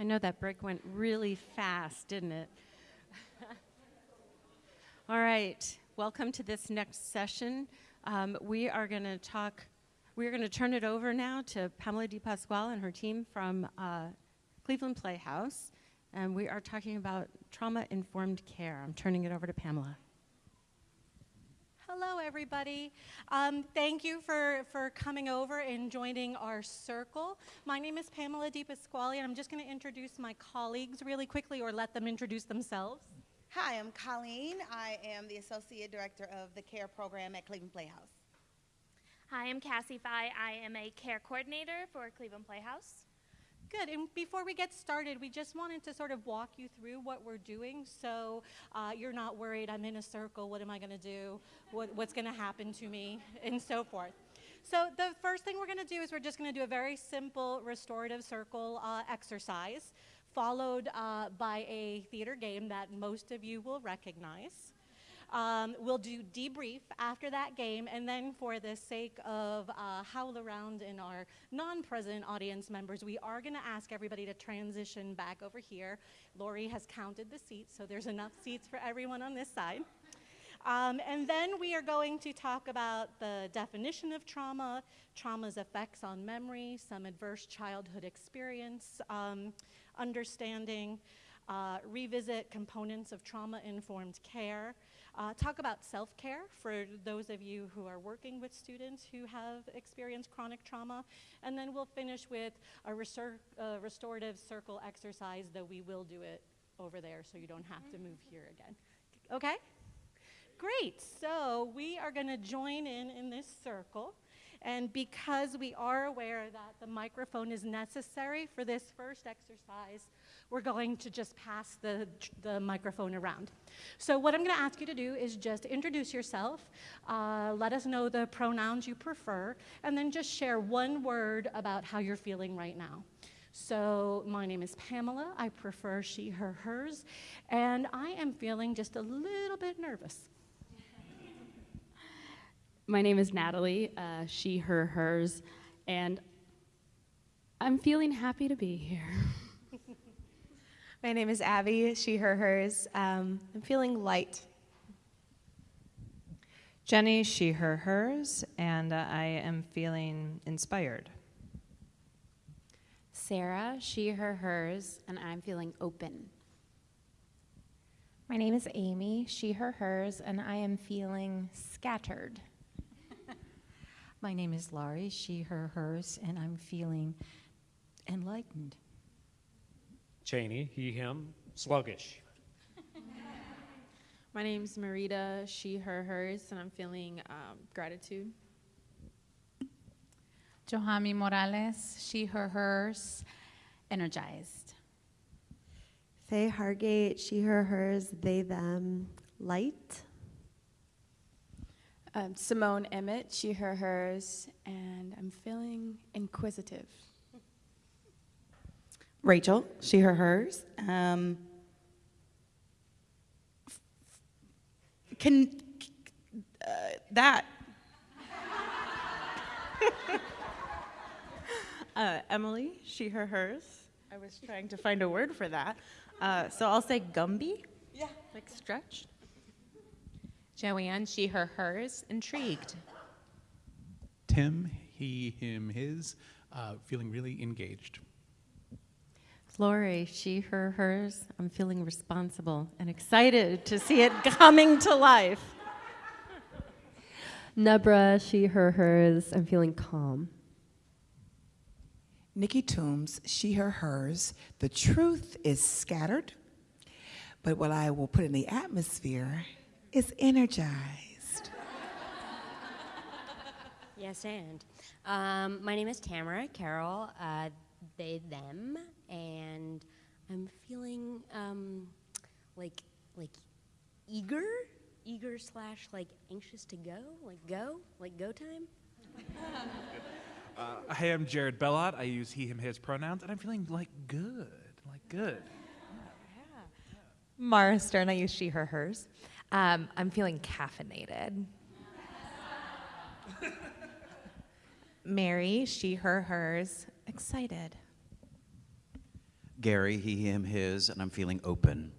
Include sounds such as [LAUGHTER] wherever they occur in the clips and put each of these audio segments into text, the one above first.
I know that break went really fast, didn't it? [LAUGHS] All right, welcome to this next session. Um, we are going to talk, we're going to turn it over now to Pamela DiPasquale and her team from uh, Cleveland Playhouse. And we are talking about trauma informed care. I'm turning it over to Pamela. Hello, everybody. Um, thank you for, for coming over and joining our circle. My name is Pamela DiPasquale, and I'm just going to introduce my colleagues really quickly or let them introduce themselves. Hi, I'm Colleen. I am the Associate Director of the CARE program at Cleveland Playhouse. Hi, I'm Cassie Fye. I am a care coordinator for Cleveland Playhouse. Good. And before we get started, we just wanted to sort of walk you through what we're doing so uh, you're not worried, I'm in a circle, what am I going to do? What, what's going to happen to me? And so forth. So the first thing we're going to do is we're just going to do a very simple restorative circle uh, exercise followed uh, by a theater game that most of you will recognize. Um, we'll do debrief after that game, and then for the sake of uh, HowlRound in our non-present audience members, we are going to ask everybody to transition back over here. Lori has counted the seats, so there's enough seats for everyone on this side. Um, and then we are going to talk about the definition of trauma, trauma's effects on memory, some adverse childhood experience, um, understanding, uh, revisit components of trauma-informed care, uh, talk about self-care for those of you who are working with students who have experienced chronic trauma. And then we'll finish with a uh, restorative circle exercise, though we will do it over there so you don't have to move here again. Okay? Great. So we are going to join in in this circle. And because we are aware that the microphone is necessary for this first exercise, we're going to just pass the, the microphone around. So what I'm going to ask you to do is just introduce yourself, uh, let us know the pronouns you prefer, and then just share one word about how you're feeling right now. So my name is Pamela. I prefer she, her, hers, and I am feeling just a little bit nervous. [LAUGHS] My name is Natalie, uh, she, her, hers, and I'm feeling happy to be here. [LAUGHS] My name is Abby, she, her, hers. Um, I'm feeling light. Jenny, she, her, hers, and uh, I am feeling inspired. Sarah, she, her, hers, and I'm feeling open. My name is Amy, she, her, hers, and I am feeling scattered. [LAUGHS] My name is Laurie, she, her, hers, and I'm feeling enlightened. Cheney, he, him, sluggish. My name's Marita, she, her, hers, and I'm feeling um, gratitude. Johami Morales, she, her, hers, energized. Faye Hargate, she, her, hers, they, them, light. Um, Simone Emmett, she, her, hers, and I'm feeling inquisitive. Rachel, she, her, hers. Um, can uh, that? [LAUGHS] uh, Emily, she, her, hers. I was trying to find a word for that. Uh, so I'll say Gumby. Yeah. Like stretched. Joanne, she, her, hers, intrigued. Tim, he, him, his, uh, feeling really engaged. Lori, she, her, hers. I'm feeling responsible and excited to see it [LAUGHS] coming to life. Nebra, she, her, hers. I'm feeling calm. Nikki Toombs, she, her, hers. The truth is scattered, but what I will put in the atmosphere is energized. yes, and. Um, my name is Tamara Carroll, uh, they, them, and I'm feeling um, like, like eager, eager slash like anxious to go, like go, like go time. Uh, hey, I'm Jared Bellot. I use he, him, his pronouns, and I'm feeling like good, like good. Mara Stern, I use she, her, hers. Um, I'm feeling caffeinated. [LAUGHS] Mary, she, her, hers, excited. Gary, he, him, his, and I'm feeling open.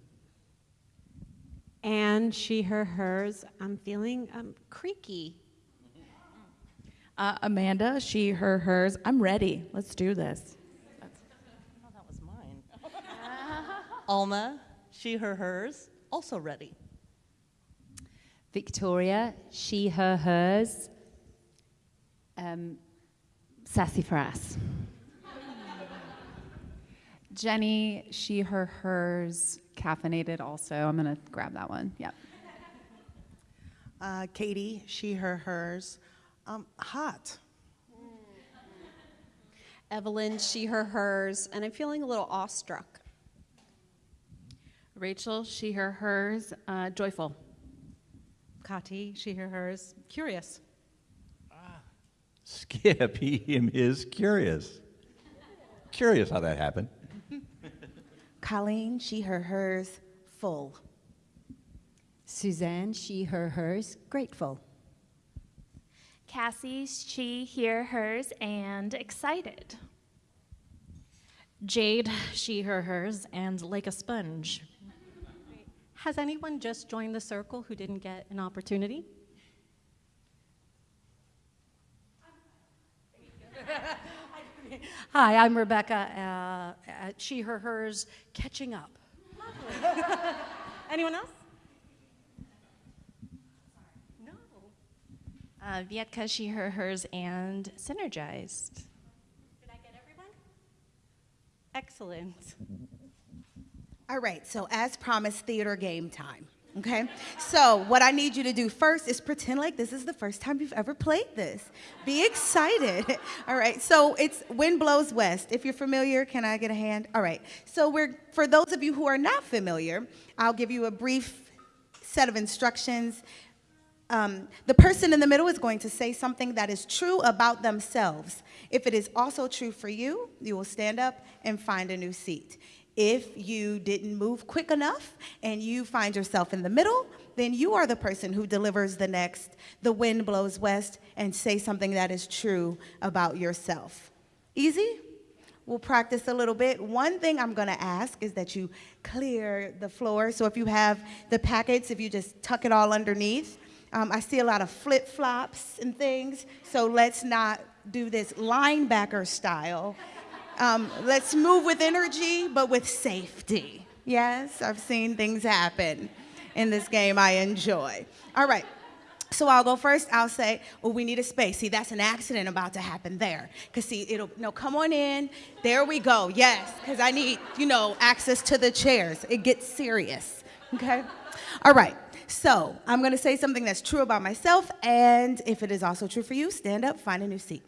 And she, her, hers. I'm feeling um, creaky. Uh, Amanda, she, her, hers. I'm ready. Let's do this. Oh, that was mine. Alma, she, her, hers. Also ready. Victoria, she, her, hers. Um, sassafras. Jenny, she, her, hers, caffeinated also. I'm going to grab that one. Yep. Uh, Katie, she, her, hers. Um, hot. Evelyn, she, her, hers, and I'm feeling a little awestruck. Rachel, she, her, hers, uh, joyful. Kati, she, her, hers, curious. Skip, [LAUGHS] he, him, his, curious. Curious how that happened. Colleen, she, her, hers, full. Suzanne, she, her, hers, grateful. Cassie, she, here, hers, and excited. Jade, she, her, hers, and like a sponge. Has anyone just joined the circle who didn't get an opportunity? [LAUGHS] [LAUGHS] [LAUGHS] Hi, I'm Rebecca. Uh, uh, she, her, hers, catching up. [LAUGHS] Anyone else? Uh, Vietka, she, her, hers, and synergized. Did I get everyone? Excellent. All right, so as promised, theater game time. Okay? So, what I need you to do first is pretend like this is the first time you've ever played this. Be excited. [LAUGHS] All right, so it's Wind Blows West. If you're familiar, can I get a hand? All right, so we're, for those of you who are not familiar, I'll give you a brief set of instructions. Um, the person in the middle is going to say something that is true about themselves. If it is also true for you, you will stand up and find a new seat. If you didn't move quick enough and you find yourself in the middle, then you are the person who delivers the next, the wind blows west, and say something that is true about yourself. Easy? We'll practice a little bit. One thing I'm gonna ask is that you clear the floor. So if you have the packets, if you just tuck it all underneath. Um, I see a lot of flip flops and things, so let's not do this linebacker style. Um, let's move with energy, but with safety. Yes, I've seen things happen in this game I enjoy. All right. So I'll go first. I'll say, well, we need a space. See, that's an accident about to happen there. Because, see, it'll, no, come on in. There we go. Yes, because I need, you know, access to the chairs. It gets serious. Okay? All right. So I'm going to say something that's true about myself. And if it is also true for you, stand up, find a new seat.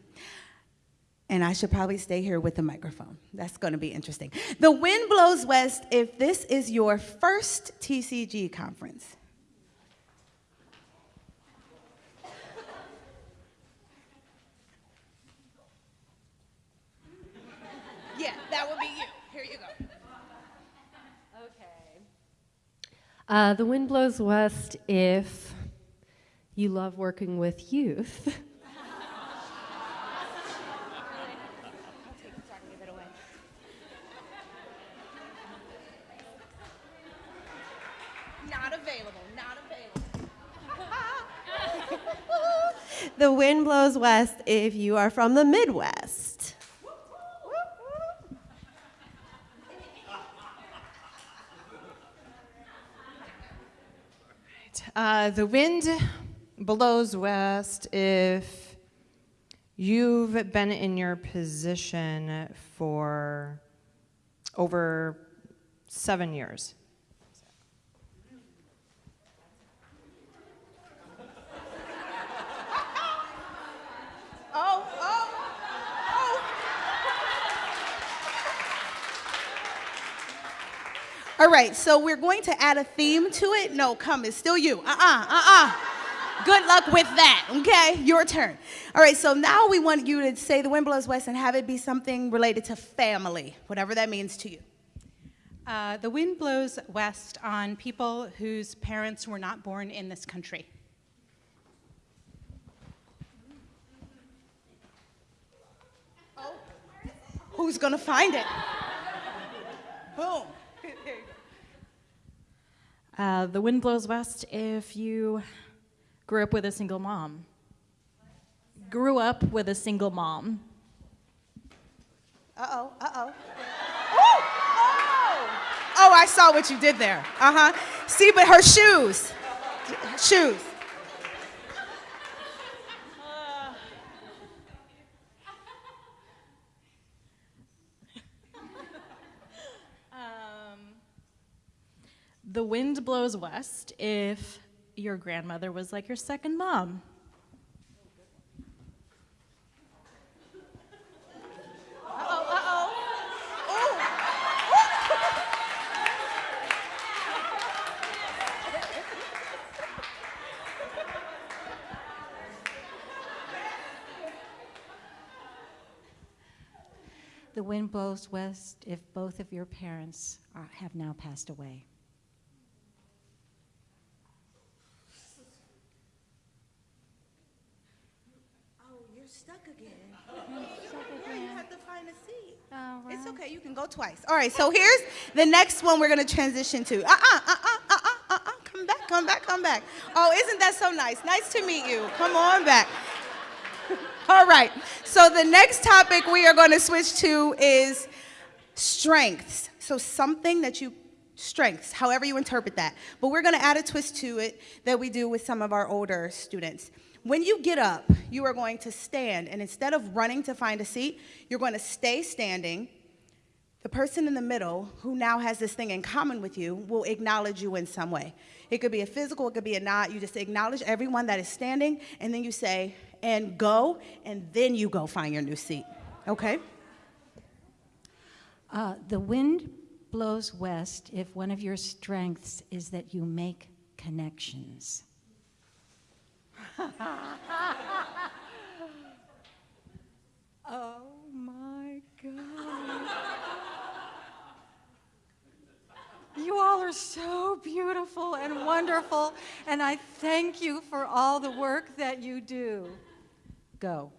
And I should probably stay here with the microphone. That's going to be interesting. The wind blows west if this is your first TCG conference. Yeah, that would be you. Here you go. Okay. Uh, the wind blows west if you love working with youth. [LAUGHS] Not available, not available. The wind blows west if you are from the Midwest. Uh, the wind blows west if you've been in your position for over seven years. All right, so we're going to add a theme to it. No, come, it's still you. Uh-uh, uh-uh. Good luck with that, okay? Your turn. All right, so now we want you to say the wind blows west and have it be something related to family, whatever that means to you. Uh, the wind blows west on people whose parents were not born in this country. Who's gonna find it? Boom. Uh, the wind blows west if you grew up with a single mom. Grew up with a single mom. Uh oh, uh oh. Oh! Oh, I saw what you did there. Uh huh. See, but her shoes. Shoes. The wind blows west if your grandmother was like your second mom. The wind blows west if both of your parents are, have now passed away. Oh, you're stuck again. You have to find a seat. It's okay. You All right. So here's the next one we're gonna transition to. Uh uh uh uh uh uh uh. Come back. Come back. Come back. Oh, isn't that so nice? Nice to meet you. Come on back. [LAUGHS] All right. So the next topic we are going to switch to is strengths. So something that you strengths, however you interpret that. But we're going to add a twist to it that we do with some of our older students. When you get up, you are going to stand, and instead of running to find a seat, you're going to stay standing. The person in the middle, who now has this thing in common with you, will acknowledge you in some way. It could be a physical, it could be a nod. You just acknowledge everyone that is standing, and then you say, and go, and then you go find your new seat. Okay? Uh, the wind blows west if one of your strengths is that you make connections. [LAUGHS] oh my God. You all are so beautiful and wonderful, and I thank you for all the work that you do. Go.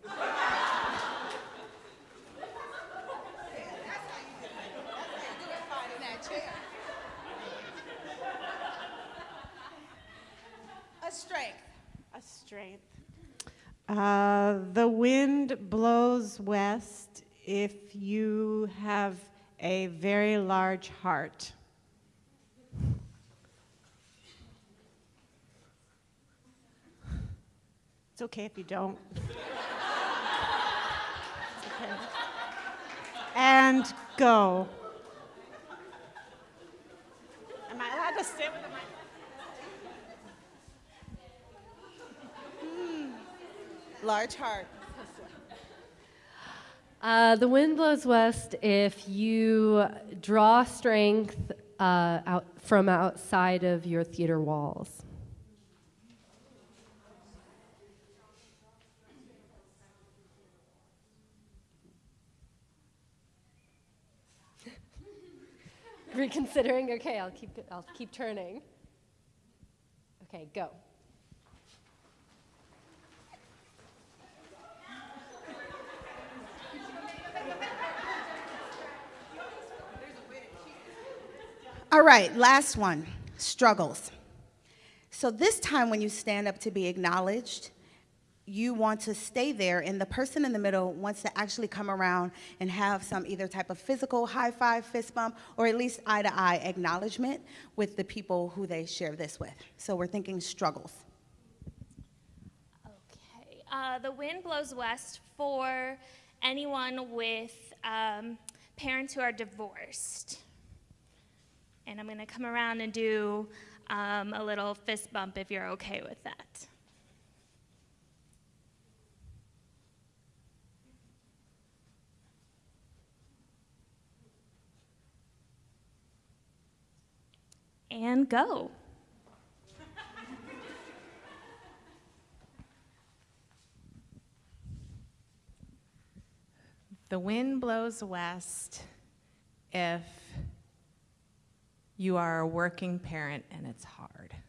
A strength. A strength. Uh, the wind blows west if you have a very large heart. It's okay if you don't. Okay. And go. Am I allowed to stay with the mic? Large heart. Uh, the wind blows west if you draw strength uh, out from outside of your theater walls. Reconsidering. Okay, I'll keep. I'll keep turning. Okay, go. All right, last one struggles. So, this time when you stand up to be acknowledged, you want to stay there, and the person in the middle wants to actually come around and have some either type of physical high five, fist bump, or at least eye to eye acknowledgement with the people who they share this with. So, we're thinking struggles. Okay. Uh, the wind blows west for anyone with um, parents who are divorced. And I'm going to come around and do um, a little fist bump if you're okay with that. And go. The wind blows west if you are a working parent and it's hard. I'm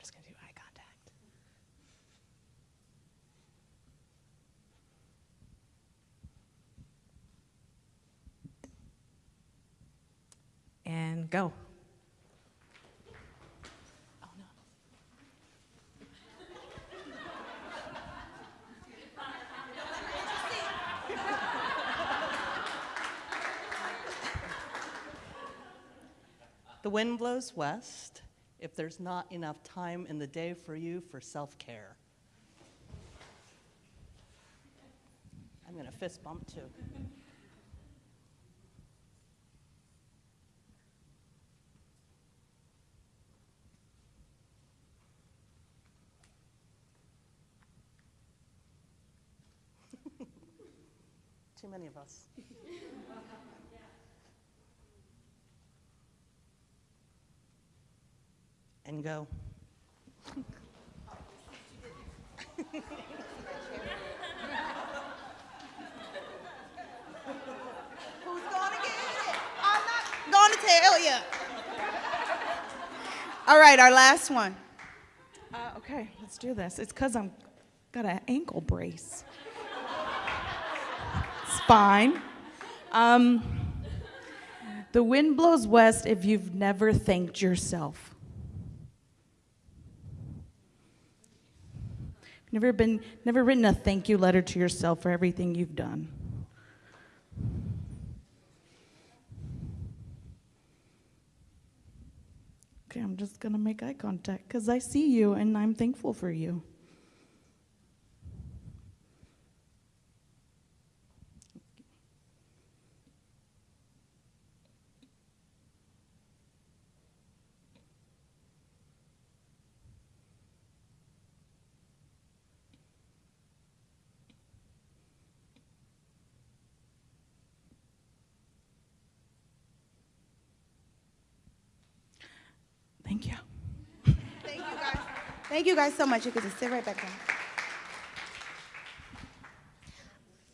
just going to do eye contact. Go. The wind blows west if there's not enough time in the day for you for self care. I'm going to fist bump too. Too many of us. [LAUGHS] and go. [LAUGHS] Who's gonna get it? I'm not gonna tell you. All right, our last one. Uh, okay, let's do this. It's because I'm got an ankle brace. Fine. Um, the wind blows west if you've never thanked yourself. Never been, never written a thank you letter to yourself for everything you've done. Okay, I'm just gonna make eye contact because I see you and I'm thankful for you. Thank you guys so much. You can just sit right back down.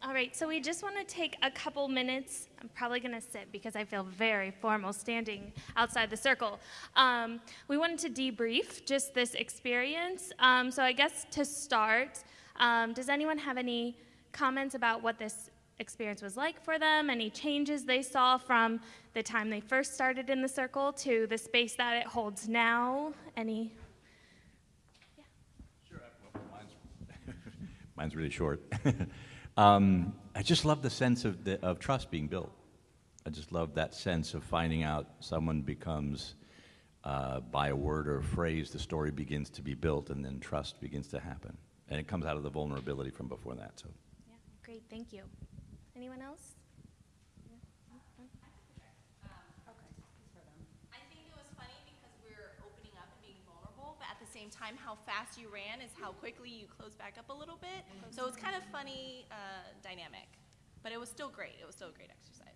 All right, so we just want to take a couple minutes. I'm probably going to sit because I feel very formal standing outside the circle. Um, we wanted to debrief just this experience. Um, so I guess to start, um, does anyone have any comments about what this experience was like for them? Any changes they saw from the time they first started in the circle to the space that it holds now? Any? Mine's really short. [LAUGHS] um, I just love the sense of, the, of trust being built. I just love that sense of finding out someone becomes, uh, by a word or a phrase, the story begins to be built and then trust begins to happen. And it comes out of the vulnerability from before that. So. Yeah, great, thank you. Anyone else? I think it was funny because we were opening up and being vulnerable, but at the same time, how fast you ran is how quickly you close back up a little bit. So it's kind of funny uh, dynamic, but it was still great. It was still a great exercise.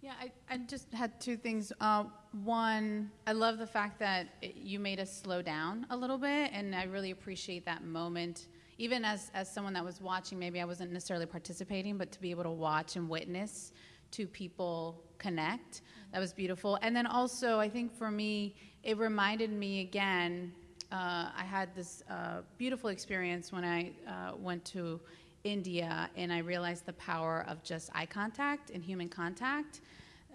Yeah, I, I just had two things. Uh, one, I love the fact that it, you made us slow down a little bit, and I really appreciate that moment. Even as, as someone that was watching, maybe I wasn't necessarily participating, but to be able to watch and witness two people connect, that was beautiful. And then also, I think for me, it reminded me again. Uh, I had this uh, beautiful experience when I uh, went to India, and I realized the power of just eye contact and human contact.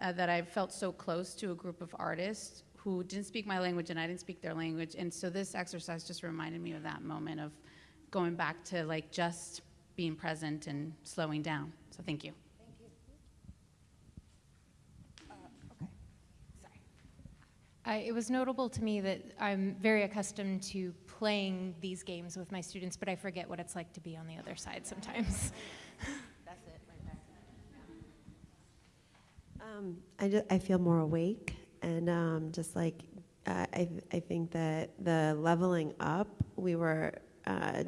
Uh, that I felt so close to a group of artists who didn't speak my language and I didn't speak their language. And so this exercise just reminded me of that moment of going back to like just being present and slowing down. So thank you. I, it was notable to me that I'm very accustomed to playing these games with my students, but I forget what it's like to be on the other side sometimes. That's it right there. Um, I, just, I feel more awake, and um, just like uh, I, I think that the leveling up, we were uh,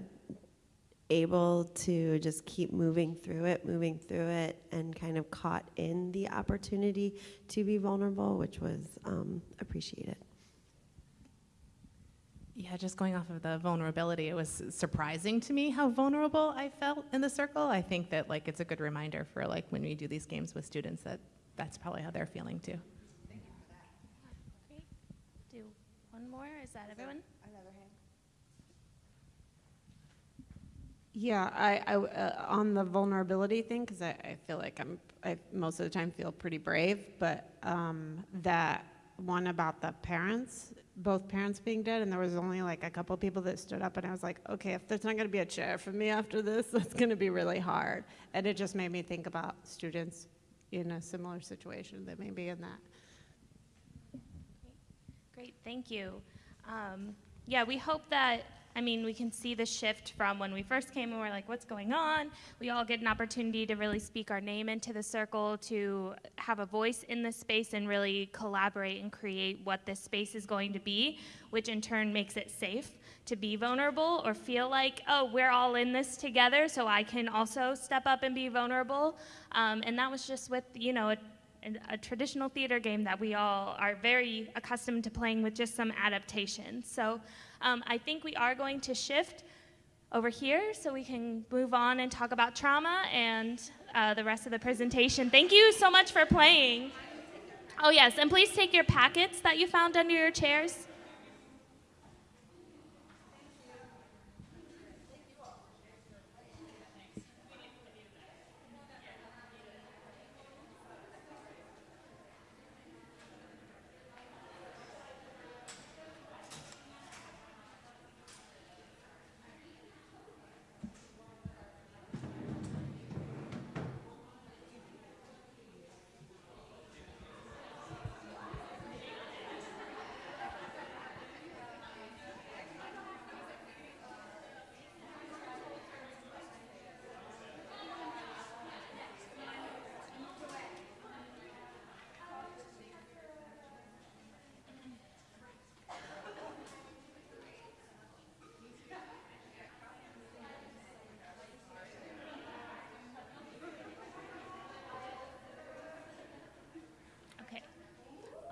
able to just keep moving through it, moving through it, and kind of caught in the opportunity to be vulnerable, which was um, appreciated. Yeah, just going off of the vulnerability, it was surprising to me how vulnerable I felt in the circle. I think that like it's a good reminder for like when we do these games with students that that's probably how they're feeling too. Thank you for that. Great. Do one more. Is that everyone? Yeah, I, I uh, on the vulnerability thing because I, I feel like I'm I most of the time feel pretty brave, but um, that one about the parents, both parents being dead, and there was only like a couple people that stood up, and I was like, okay, if there's not going to be a chair for me after this, [LAUGHS] that's going to be really hard, and it just made me think about students in a similar situation that may be in that. Great, thank you. Um, yeah, we hope that, I mean, we can see the shift from when we first came and we're like, what's going on? We all get an opportunity to really speak our name into the circle, to have a voice in this space and really collaborate and create what this space is going to be, which in turn makes it safe to be vulnerable or feel like, oh, we're all in this together, so I can also step up and be vulnerable. Um, and that was just with, you know, a a traditional theater game that we all are very accustomed to playing with just some adaptations. So um, I think we are going to shift over here so we can move on and talk about trauma and uh, the rest of the presentation. Thank you so much for playing. Oh yes, and please take your packets that you found under your chairs.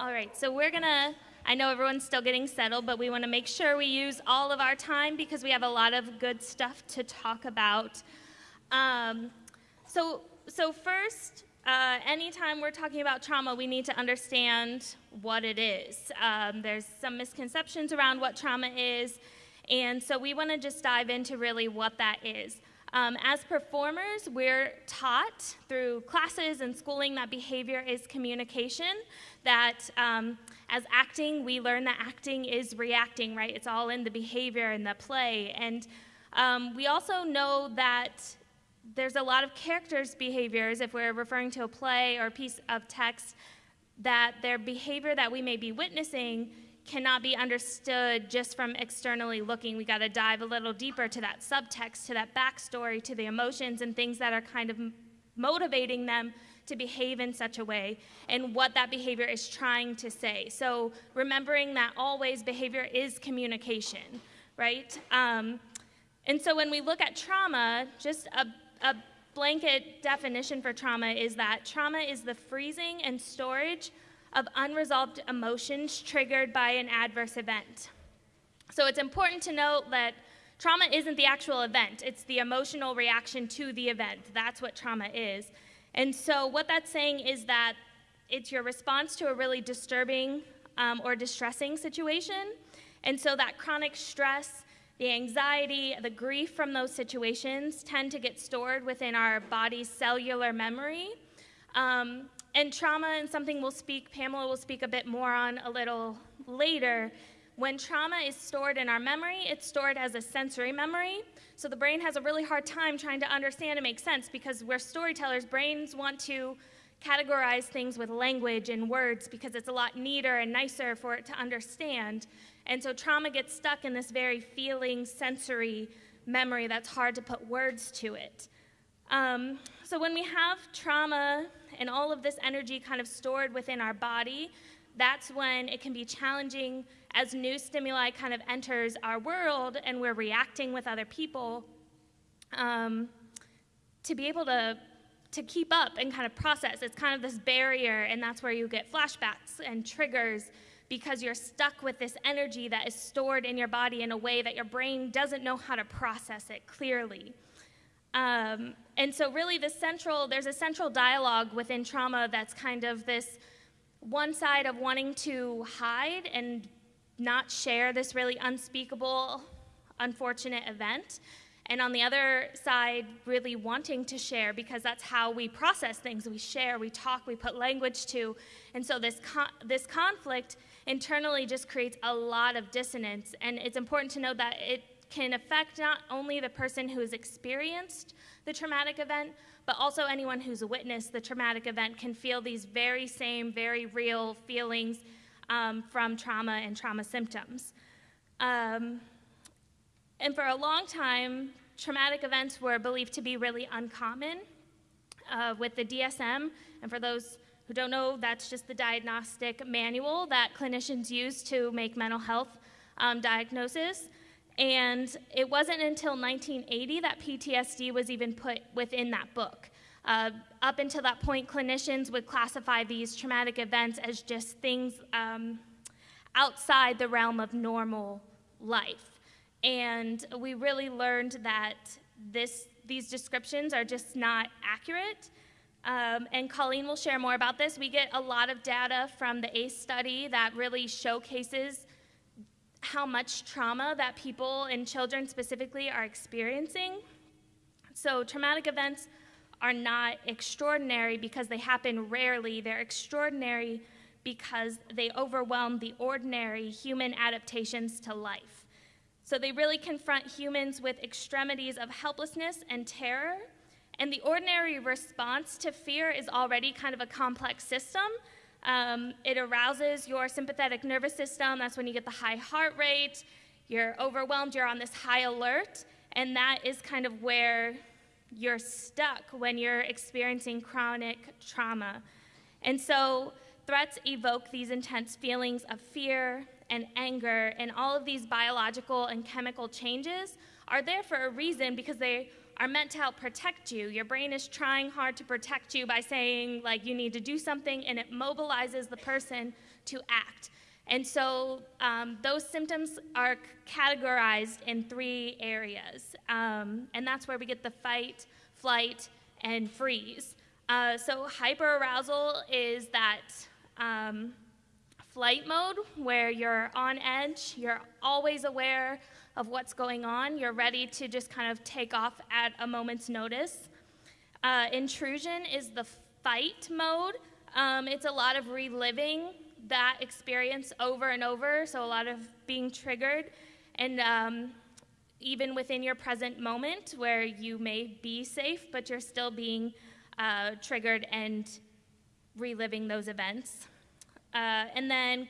All right, so we're gonna, I know everyone's still getting settled, but we wanna make sure we use all of our time because we have a lot of good stuff to talk about. Um, so, so first, uh, anytime we're talking about trauma, we need to understand what it is. Um, there's some misconceptions around what trauma is, and so we wanna just dive into really what that is. Um, as performers, we're taught through classes and schooling that behavior is communication, that um, as acting, we learn that acting is reacting, right? It's all in the behavior and the play. And um, we also know that there's a lot of characters' behaviors, if we're referring to a play or a piece of text, that their behavior that we may be witnessing cannot be understood just from externally looking. We got to dive a little deeper to that subtext, to that backstory, to the emotions and things that are kind of motivating them to behave in such a way and what that behavior is trying to say. So remembering that always behavior is communication, right? Um, and so when we look at trauma, just a, a blanket definition for trauma is that trauma is the freezing and storage of unresolved emotions triggered by an adverse event. So it's important to note that trauma isn't the actual event, it's the emotional reaction to the event. That's what trauma is. And so, what that's saying is that it's your response to a really disturbing um, or distressing situation. And so, that chronic stress, the anxiety, the grief from those situations tend to get stored within our body's cellular memory. Um, and trauma, and something we'll speak, Pamela will speak a bit more on a little later. When trauma is stored in our memory, it's stored as a sensory memory. So the brain has a really hard time trying to understand and make sense because we're storytellers. Brains want to categorize things with language and words because it's a lot neater and nicer for it to understand. And so trauma gets stuck in this very feeling, sensory memory that's hard to put words to it. Um, so when we have trauma and all of this energy kind of stored within our body, that's when it can be challenging as new stimuli kind of enters our world and we're reacting with other people um, to be able to to keep up and kind of process. It's kind of this barrier and that's where you get flashbacks and triggers because you're stuck with this energy that is stored in your body in a way that your brain doesn't know how to process it clearly um, and so really the central there's a central dialogue within trauma that's kind of this one side of wanting to hide and not share this really unspeakable, unfortunate event. And on the other side, really wanting to share because that's how we process things. We share, we talk, we put language to. And so this, con- this conflict internally just creates a lot of dissonance. And it's important to know that it can affect not only the person who has experienced the traumatic event, but also anyone who's witnessed the traumatic event can feel these very same, very real feelings um, from trauma and trauma symptoms. Um, and for a long time, traumatic events were believed to be really uncommon uh, with the DSM. And for those who don't know, that's just the diagnostic manual that clinicians use to make mental health um, diagnosis. And it wasn't until 1980 that PTSD was even put within that book. Uh, up until that point, clinicians would classify these traumatic events as just things um, outside the realm of normal life. And we really learned that this, these descriptions are just not accurate. Um, and Colleen will share more about this. We get a lot of data from the ACE study that really showcases how much trauma that people and children specifically are experiencing. So, traumatic events are not extraordinary because they happen rarely, they're extraordinary because they overwhelm the ordinary human adaptations to life. So, they really confront humans with extremities of helplessness and terror. And the ordinary response to fear is already kind of a complex system. Um, it arouses your sympathetic nervous system. That's when you get the high heart rate. You're overwhelmed. You're on this high alert. And that is kind of where you're stuck when you're experiencing chronic trauma. And so threats evoke these intense feelings of fear and anger, and all of these biological and chemical changes are there for a reason because they are meant to help protect you. Your brain is trying hard to protect you by saying, like, you need to do something, and it mobilizes the person to act. And so um, those symptoms are categorized in three areas. Um, and that's where we get the fight, flight, and freeze. Uh, so hyperarousal is that um, flight mode where you're on edge, you're always aware of what's going on, you're ready to just kind of take off at a moment's notice. Uh, intrusion is the fight mode. Um, it's a lot of reliving that experience over and over, so a lot of being triggered. And um, even within your present moment, where you may be safe, but you're still being uh, triggered and reliving those events. Uh, and then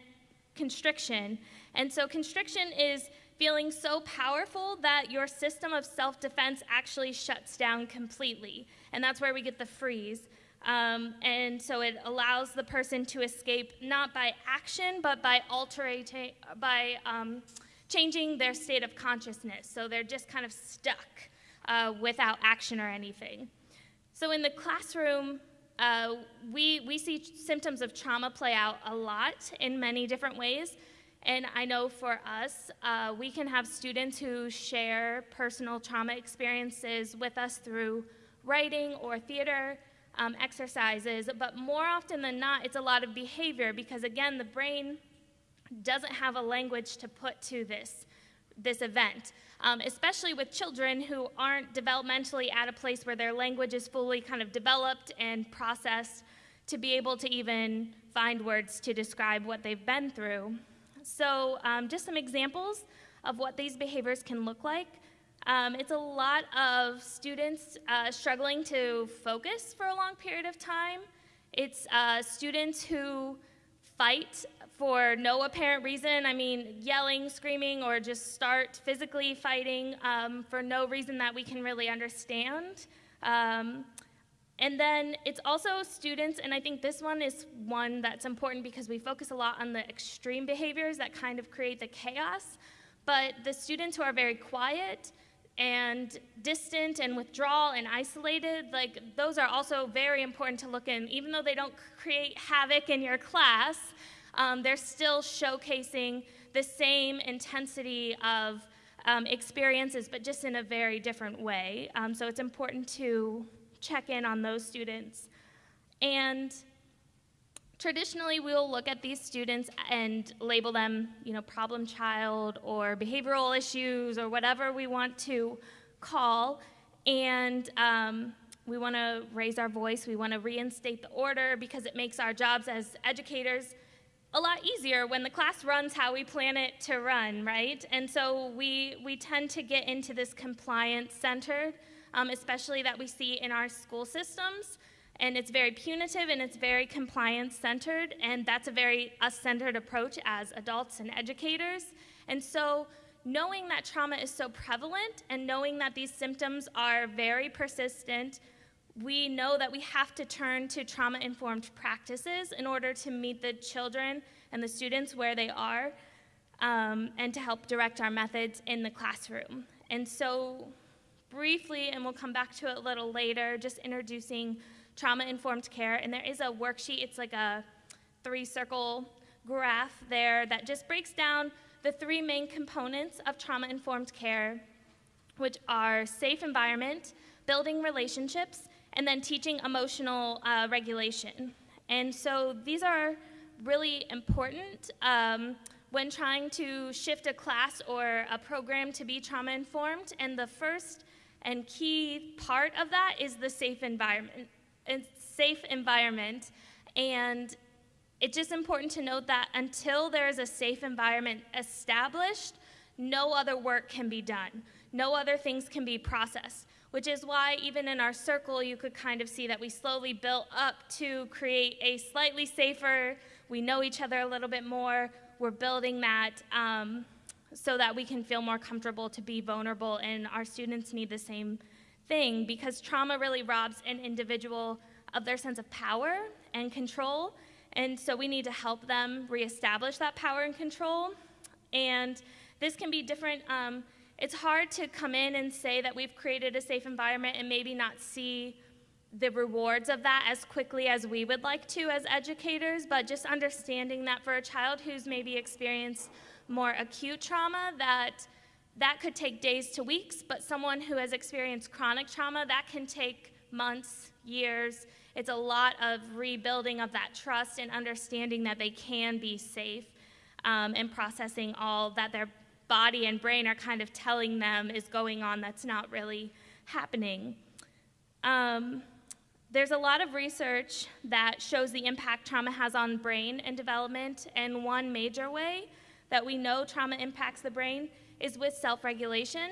constriction. And so, constriction is feeling so powerful that your system of self defense actually shuts down completely. And that's where we get the freeze. Um, and so it allows the person to escape not by action, but by altering, by um, changing their state of consciousness. So they're just kind of stuck uh, without action or anything. So in the classroom, uh, we, we see symptoms of trauma play out a lot in many different ways. And I know for us, uh, we can have students who share personal trauma experiences with us through writing or theater um, exercises, but more often than not, it's a lot of behavior because, again, the brain doesn't have a language to put to this, this event, um, especially with children who aren't developmentally at a place where their language is fully kind of developed and processed to be able to even find words to describe what they've been through. So, um, just some examples of what these behaviors can look like. Um, it's a lot of students uh, struggling to focus for a long period of time. It's uh, students who fight for no apparent reason. I mean, yelling, screaming, or just start physically fighting um, for no reason that we can really understand. Um, and then it's also students, and I think this one is one that's important because we focus a lot on the extreme behaviors that kind of create the chaos. But the students who are very quiet and distant and withdrawal and isolated, like those are also very important to look in. Even though they don't create havoc in your class, um, they're still showcasing the same intensity of um, experiences, but just in a very different way. Um, so it's important to check in on those students. And traditionally we'll look at these students and label them, you know, problem child or behavioral issues or whatever we want to call, and um, we want to raise our voice. We want to reinstate the order because it makes our jobs as educators a lot easier when the class runs how we plan it to run, right? And so we, we tend to get into this compliance centered, um, especially that we see in our school systems. And it's very punitive and it's very compliance centered, and that's a very us centered approach as adults and educators. And so, knowing that trauma is so prevalent and knowing that these symptoms are very persistent, we know that we have to turn to trauma informed practices in order to meet the children and the students where they are um, and to help direct our methods in the classroom. And so, briefly, and we'll come back to it a little later, just introducing trauma informed care. And there is a worksheet, it's like a three circle graph there that just breaks down the three main components of trauma informed care, which are safe environment, building relationships, and then teaching emotional uh, regulation. And so these are really important um, when trying to shift a class or a program to be trauma informed. And the first and key part of that is the safe environment. Safe environment. And it's just important to note that until there is a safe environment established, no other work can be done. No other things can be processed which is why even in our circle, you could kind of see that we slowly built up to create a slightly safer, we know each other a little bit more, we're building that um, so that we can feel more comfortable to be vulnerable, and our students need the same thing because trauma really robs an individual of their sense of power and control. And so we need to help them reestablish that power and control. And this can be different. Um, it's hard to come in and say that we've created a safe environment and maybe not see the rewards of that as quickly as we would like to as educators, but just understanding that for a child who's maybe experienced more acute trauma, that that could take days to weeks, but someone who has experienced chronic trauma, that can take months, years. It's a lot of rebuilding of that trust and understanding that they can be safe um, and processing all that their body and brain are kind of telling them is going on that's not really happening. Um, there's a lot of research that shows the impact trauma has on brain and development, and one major way that we know trauma impacts the brain is with self regulation.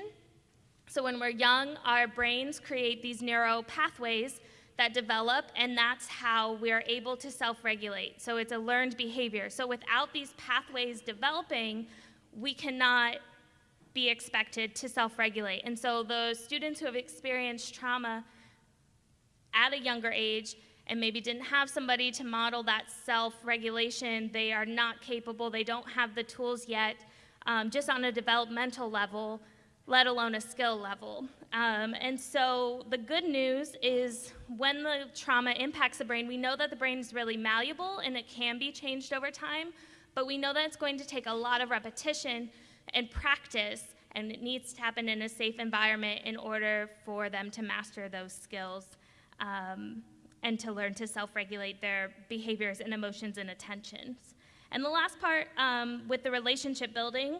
So, when we're young, our brains create these neural pathways that develop, and that's how we are able to self regulate. So, it's a learned behavior. So, without these pathways developing, we cannot be expected to self regulate. And so those students who have experienced trauma at a younger age and maybe didn't have somebody to model that self regulation, they are not capable, they don't have the tools yet, um, just on a developmental level, let alone a skill level. Um, and so the good news is when the trauma impacts the brain, we know that the brain is really malleable and it can be changed over time. But we know that it's going to take a lot of repetition and practice, and it needs to happen in a safe environment in order for them to master those skills um, and to learn to self regulate their behaviors and emotions and attentions. And the last part um, with the relationship building,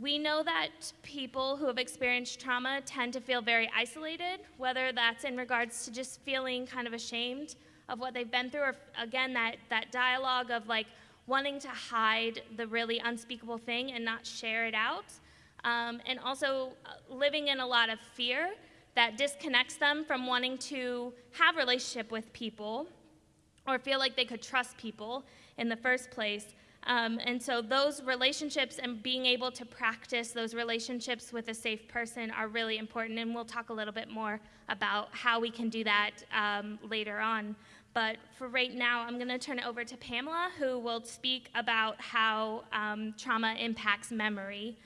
we know that people who have experienced trauma tend to feel very isolated, whether that's in regards to just feeling kind of ashamed of what they've been through, or again, that, that dialogue of like, wanting to hide the really unspeakable thing and not share it out. Um, and also uh, living in a lot of fear that disconnects them from wanting to have relationship with people or feel like they could trust people in the first place. Um, and so those relationships and being able to practice those relationships with a safe person are really important. And we'll talk a little bit more about how we can do that um, later on. But for right now, I'm going to turn it over to Pamela, who will speak about how um, trauma impacts memory.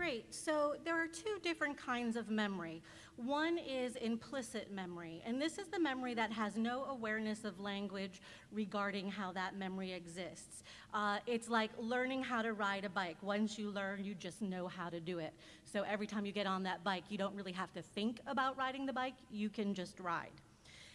Great. So there are two different kinds of memory. One is implicit memory, and this is the memory that has no awareness of language regarding how that memory exists. Uh, it's like learning how to ride a bike. Once you learn, you just know how to do it. So every time you get on that bike, you don't really have to think about riding the bike, you can just ride.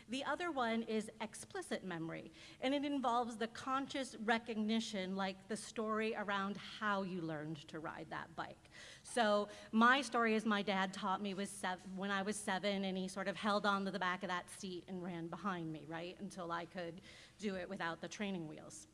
The other one is explicit memory, and it involves the conscious recognition, like the story around how you learned to ride that bike. So my story is my dad taught me was when I was seven, and he sort of held on to the back of that seat and ran behind me, right, until I could do it without the training wheels.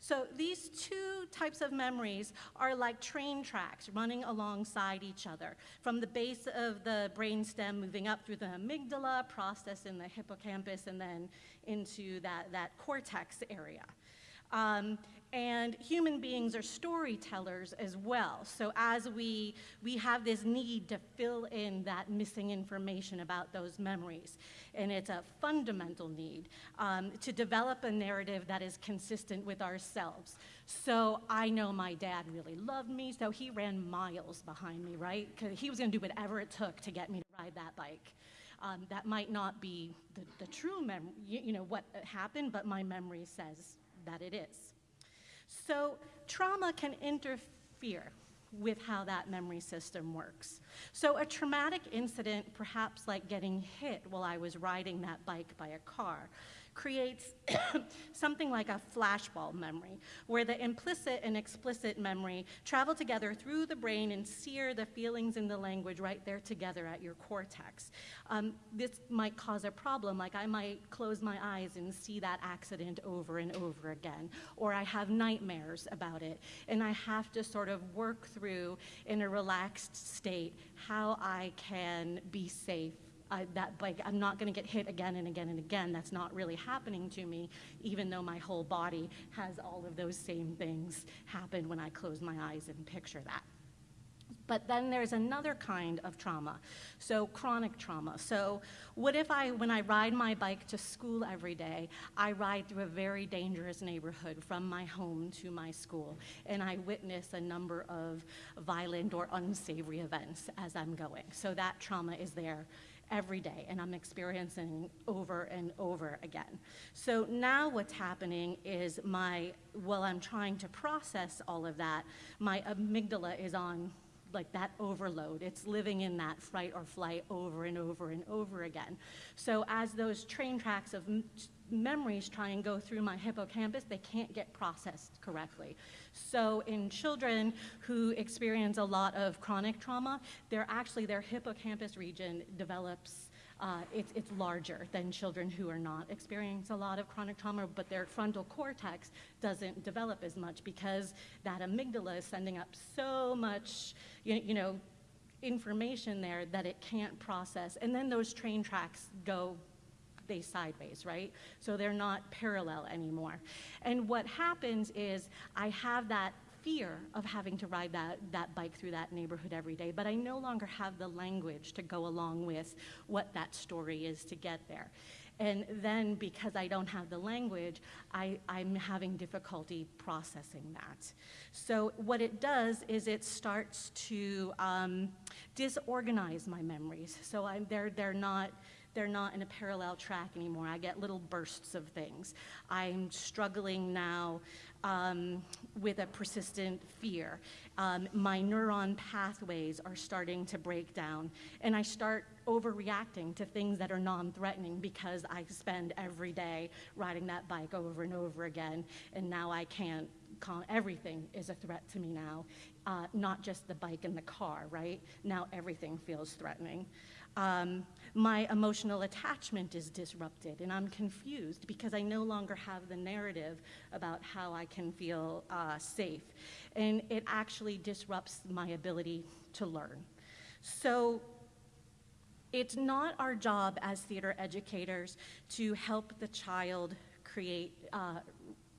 So these two types of memories are like train tracks running alongside each other, from the base of the brainstem moving up through the amygdala, process in the hippocampus, and then into that, that cortex area. Um, and human beings are storytellers as well. So as we, we have this need to fill in that missing information about those memories. And it's a fundamental need um, to develop a narrative that is consistent with ourselves. So I know my dad really loved me, so he ran miles behind me, right? Because he was gonna do whatever it took to get me to ride that bike. Um, that might not be the, the true memory, you, you know, what happened, but my memory says that it is. So trauma can interfere with how that memory system works. So a traumatic incident, perhaps like getting hit while I was riding that bike by a car, creates [COUGHS] something like a flashbulb memory, where the implicit and explicit memory travel together through the brain and sear the feelings and the language right there together at your cortex. Um, this might cause a problem, like I might close my eyes and see that accident over and over again, or I have nightmares about it, and I have to sort of work through in a relaxed state how I can be safe I, that like I'm not going to get hit again and again and again. That's not really happening to me, even though my whole body has all of those same things happen when I close my eyes and picture that. But then there's another kind of trauma, so chronic trauma. So what if I, when I ride my bike to school every day, I ride through a very dangerous neighborhood from my home to my school, and I witness a number of violent or unsavory events as I'm going. So that trauma is there every day and I'm experiencing over and over again. So now what's happening is my, while I'm trying to process all of that, my amygdala is on like that overload. It's living in that fright or flight over and over and over again. So as those train tracks of memories try and go through my hippocampus, they can't get processed correctly. So in children who experience a lot of chronic trauma, they're actually, their hippocampus region develops uh, it's, it's larger than children who are not experiencing a lot of chronic trauma, but their frontal cortex doesn't develop as much because that amygdala is sending up so much, you, you know, information there that it can't process. And then those train tracks go they sideways, right? So they're not parallel anymore. And what happens is I have that fear of having to ride that, that bike through that neighborhood every day, but I no longer have the language to go along with what that story is to get there. And then because I don't have the language, I, I'm having difficulty processing that. So what it does is it starts to um, disorganize my memories. So I'm, they're, they're not, they're not in a parallel track anymore. I get little bursts of things. I'm struggling now um, with a persistent fear. Um, my neuron pathways are starting to break down, and I start overreacting to things that are non threatening because I spend every day riding that bike over and over again, and now I can't. Everything is a threat to me now, uh, not just the bike and the car, right? Now everything feels threatening. Um, my emotional attachment is disrupted and I'm confused because I no longer have the narrative about how I can feel uh, safe. And it actually disrupts my ability to learn. So it's not our job as theater educators to help the child create, uh,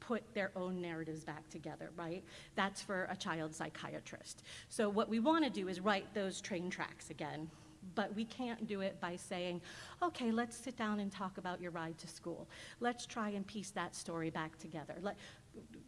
put their own narratives back together, right? That's for a child psychiatrist. So what we want to do is right those train tracks again but we can't do it by saying, okay, let's sit down and talk about your ride to school. Let's try and piece that story back together. Let,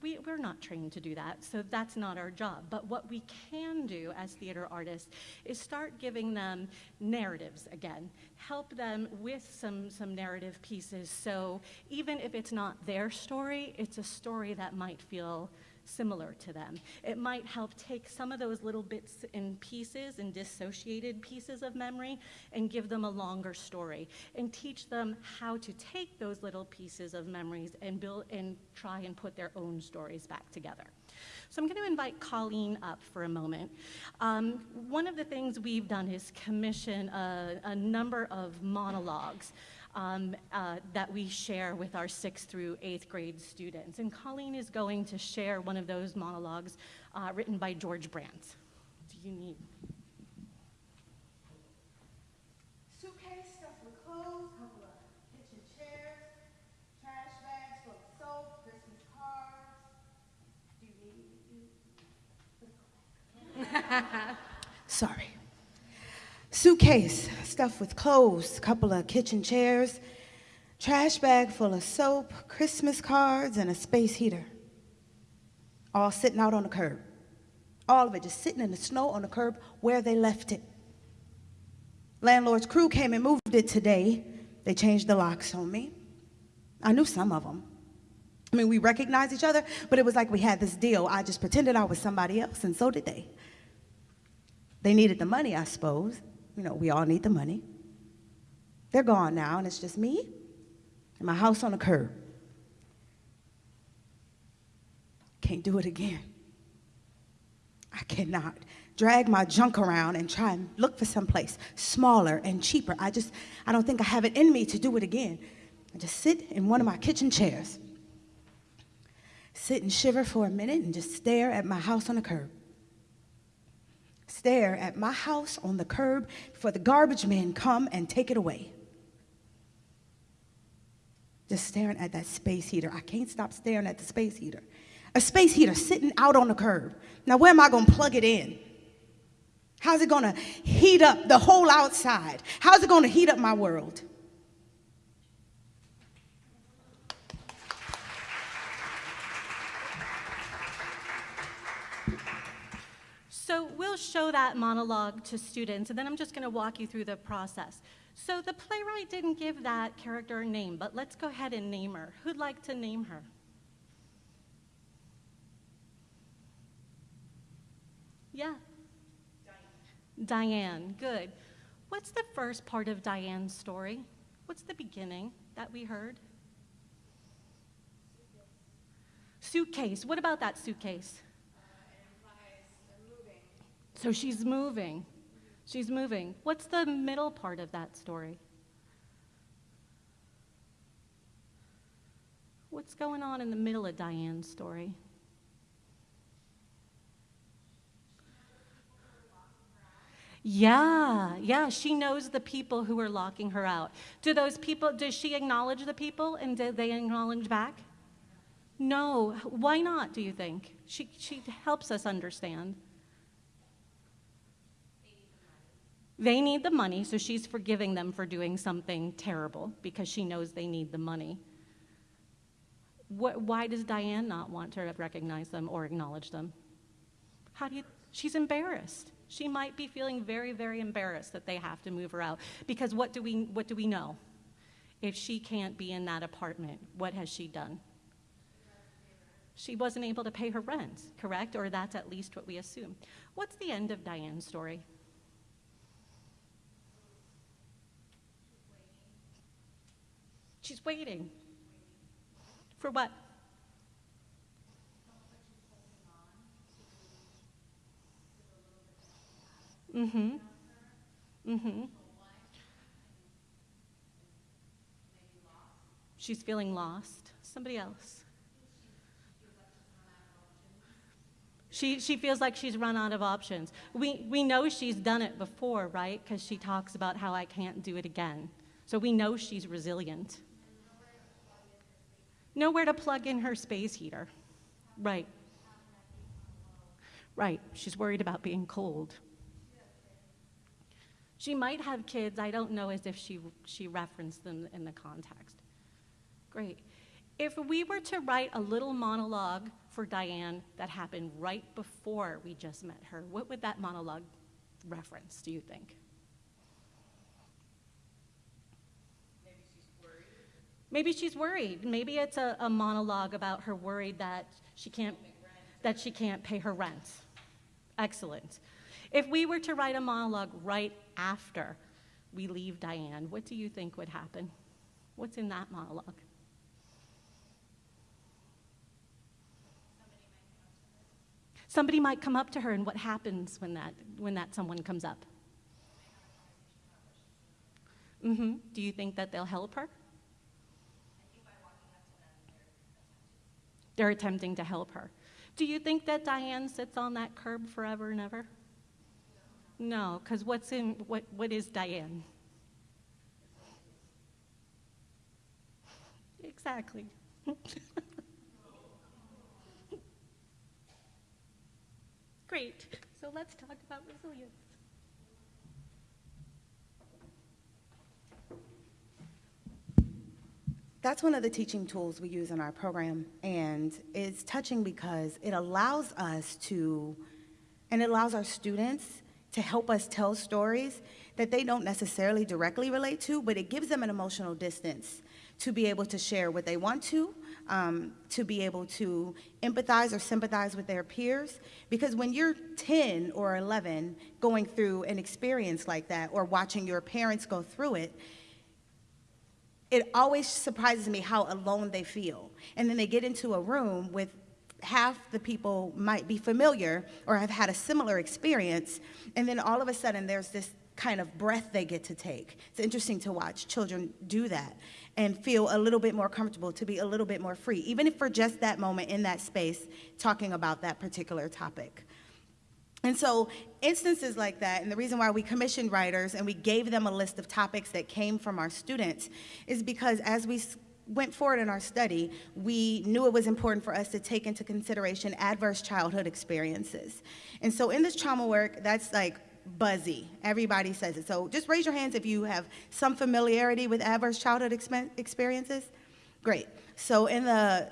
we, we're not trained to do that, so that's not our job. But what we can do as theater artists is start giving them narratives again, help them with some, some narrative pieces. So even if it's not their story, it's a story that might feel similar to them. It might help take some of those little bits and pieces and dissociated pieces of memory and give them a longer story and teach them how to take those little pieces of memories and build and try and put their own stories back together. So I'm going to invite Colleen up for a moment. Um, one of the things we've done is commission a, a number of monologues um, uh, that we share with our sixth through eighth grade students. And Colleen is going to share one of those monologues uh, written by George Brant. Do you need? Suitcase stuffed with clothes, couple of kitchen chairs, trash bags full of soap, Christmas cards. Do you need? [LAUGHS] Sorry. Suitcase stuffed with clothes, couple of kitchen chairs, trash bag full of soap, Christmas cards, and a space heater. All sitting out on the curb. All of it just sitting in the snow on the curb where they left it. Landlord's crew came and moved it today. They changed the locks on me. I knew some of them. I mean, we recognized each other, but it was like we had this deal. I just pretended I was somebody else, and so did they. They needed the money, I suppose. You know, we all need the money. They're gone now, and it's just me and my house on the curb. Can't do it again. I cannot drag my junk around and try and look for someplace smaller and cheaper. I just, I don't think I have it in me to do it again. I just sit in one of my kitchen chairs, sit and shiver for a minute and just stare at my house on the curb stare at my house on the curb for the garbage men come and take it away. Just staring at that space heater. I can't stop staring at the space heater. A space heater sitting out on the curb. Now, where am I going to plug it in? How's it going to heat up the whole outside? How's it going to heat up my world? So we'll show that monologue to students, and then I'm just going to walk you through the process. So the playwright didn't give that character a name, but let's go ahead and name her. Who'd like to name her? Yeah. Diane. Diane, good. What's the first part of Diane's story? What's the beginning that we heard? Suitcase. What about that suitcase? So she's moving. She's moving. What's the middle part of that story? What's going on in the middle of Diane's story? Yeah, yeah, she knows the people who are locking her out. Do those people, does she acknowledge the people and do they acknowledge back? No. Why not, do you think? She, she helps us understand. They need the money, so she's forgiving them for doing something terrible because she knows they need the money. What, why does Diane not want to recognize them or acknowledge them? How do you, she's embarrassed. She might be feeling very, very embarrassed that they have to move her out because what do we, what do we know? If she can't be in that apartment, what has she done? She wasn't able to pay her rent, correct? Or that's at least what we assume. What's the end of Diane's story? She's waiting. For what? Mm-hmm. Mm-hmm. She's feeling lost. Somebody else. She, she feels like she's run out of options. We, we know she's done it before, right? Because she talks about how I can't do it again. So we know she's resilient. Nowhere to plug in her space heater. Right. Right. She's worried about being cold. She might have kids. I don't know as if she, she referenced them in the context. Great. If we were to write a little monologue for Diane that happened right before we just met her, what would that monologue reference, do you think? Maybe she's worried. Maybe it's a, a monologue about her worried that she can't that she can't pay her rent. Excellent. If we were to write a monologue right after we leave Diane, what do you think would happen? What's in that monologue? Somebody might come up to her, and what happens when that, when that someone comes up? Mm-hmm. Do you think that they'll help her? They're attempting to help her. Do you think that Diane sits on that curb forever and ever? No, because what's in what what is Diane? Exactly. [LAUGHS] Great. So let's talk about resilience. That's one of the teaching tools we use in our program, and it's touching because it allows us to, and it allows our students to help us tell stories that they don't necessarily directly relate to, but it gives them an emotional distance to be able to share what they want to, um, to be able to empathize or sympathize with their peers. Because when you're 10 or 11 going through an experience like that, or watching your parents go through it, it always surprises me how alone they feel. And then they get into a room with half the people might be familiar or have had a similar experience, and then all of a sudden there's this kind of breath they get to take. It's interesting to watch children do that and feel a little bit more comfortable, to be a little bit more free, even if for just that moment in that space, talking about that particular topic. And so, instances like that, and the reason why we commissioned writers and we gave them a list of topics that came from our students is because as we went forward in our study, we knew it was important for us to take into consideration adverse childhood experiences. And so, in this trauma work, that's like buzzy. Everybody says it. So, just raise your hands if you have some familiarity with adverse childhood experiences. Great. So, in the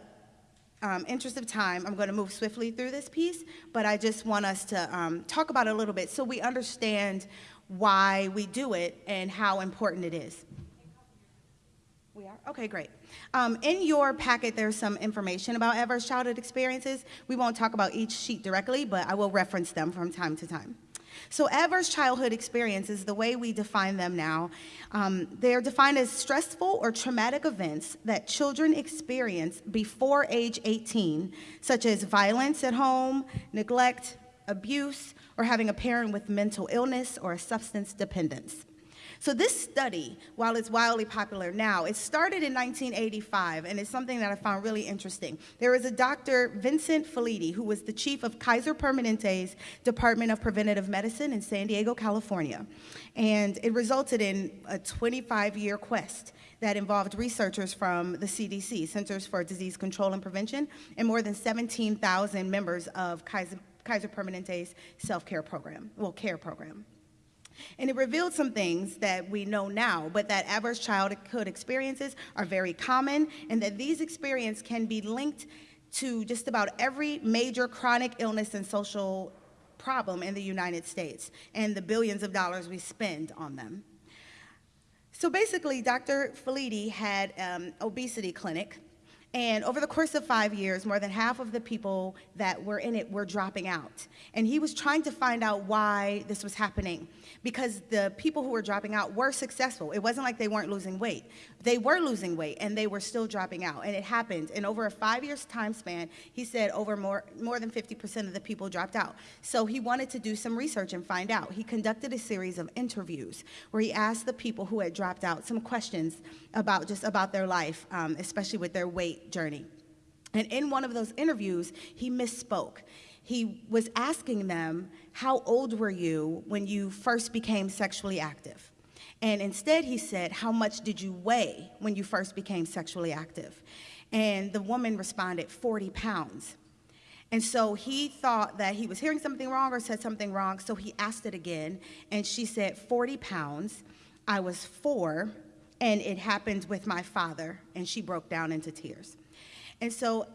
um, interest of time, I'm going to move swiftly through this piece, but I just want us to um, talk about it a little bit so we understand why we do it and how important it is. We are? Okay, great. Um, in your packet, there's some information about adverse childhood experiences. We won't talk about each sheet directly, but I will reference them from time to time. So, adverse childhood experiences, the way we define them now, um, they're defined as stressful or traumatic events that children experience before age 18, such as violence at home, neglect, abuse, or having a parent with mental illness or a substance dependence. So this study, while it's wildly popular now, it started in 1985, and it's something that I found really interesting. There was a Dr. Vincent Felitti, who was the chief of Kaiser Permanente's Department of Preventive Medicine in San Diego, California. And it resulted in a 25-year quest that involved researchers from the CDC, Centers for Disease Control and Prevention, and more than 17,000 members of Kaiser, Kaiser Permanente's self-care program, well, care program. And it revealed some things that we know now, but that adverse childhood experiences are very common and that these experiences can be linked to just about every major chronic illness and social problem in the United States and the billions of dollars we spend on them. So basically, Dr. Felitti had um, obesity clinic and over the course of five years, more than half of the people that were in it were dropping out. And he was trying to find out why this was happening because the people who were dropping out were successful. It wasn't like they weren't losing weight. They were losing weight and they were still dropping out. And it happened. In over a five years time span, he said over more, more than 50% of the people dropped out. So he wanted to do some research and find out. He conducted a series of interviews where he asked the people who had dropped out some questions about just about their life, um, especially with their weight journey. And in one of those interviews, he misspoke he was asking them, How old were you when you first became sexually active? And instead, he said, How much did you weigh when you first became sexually active? And the woman responded, 40 pounds. And so he thought that he was hearing something wrong or said something wrong, so he asked it again. And she said, 40 pounds. I was four, and it happened with my father. And she broke down into tears. And so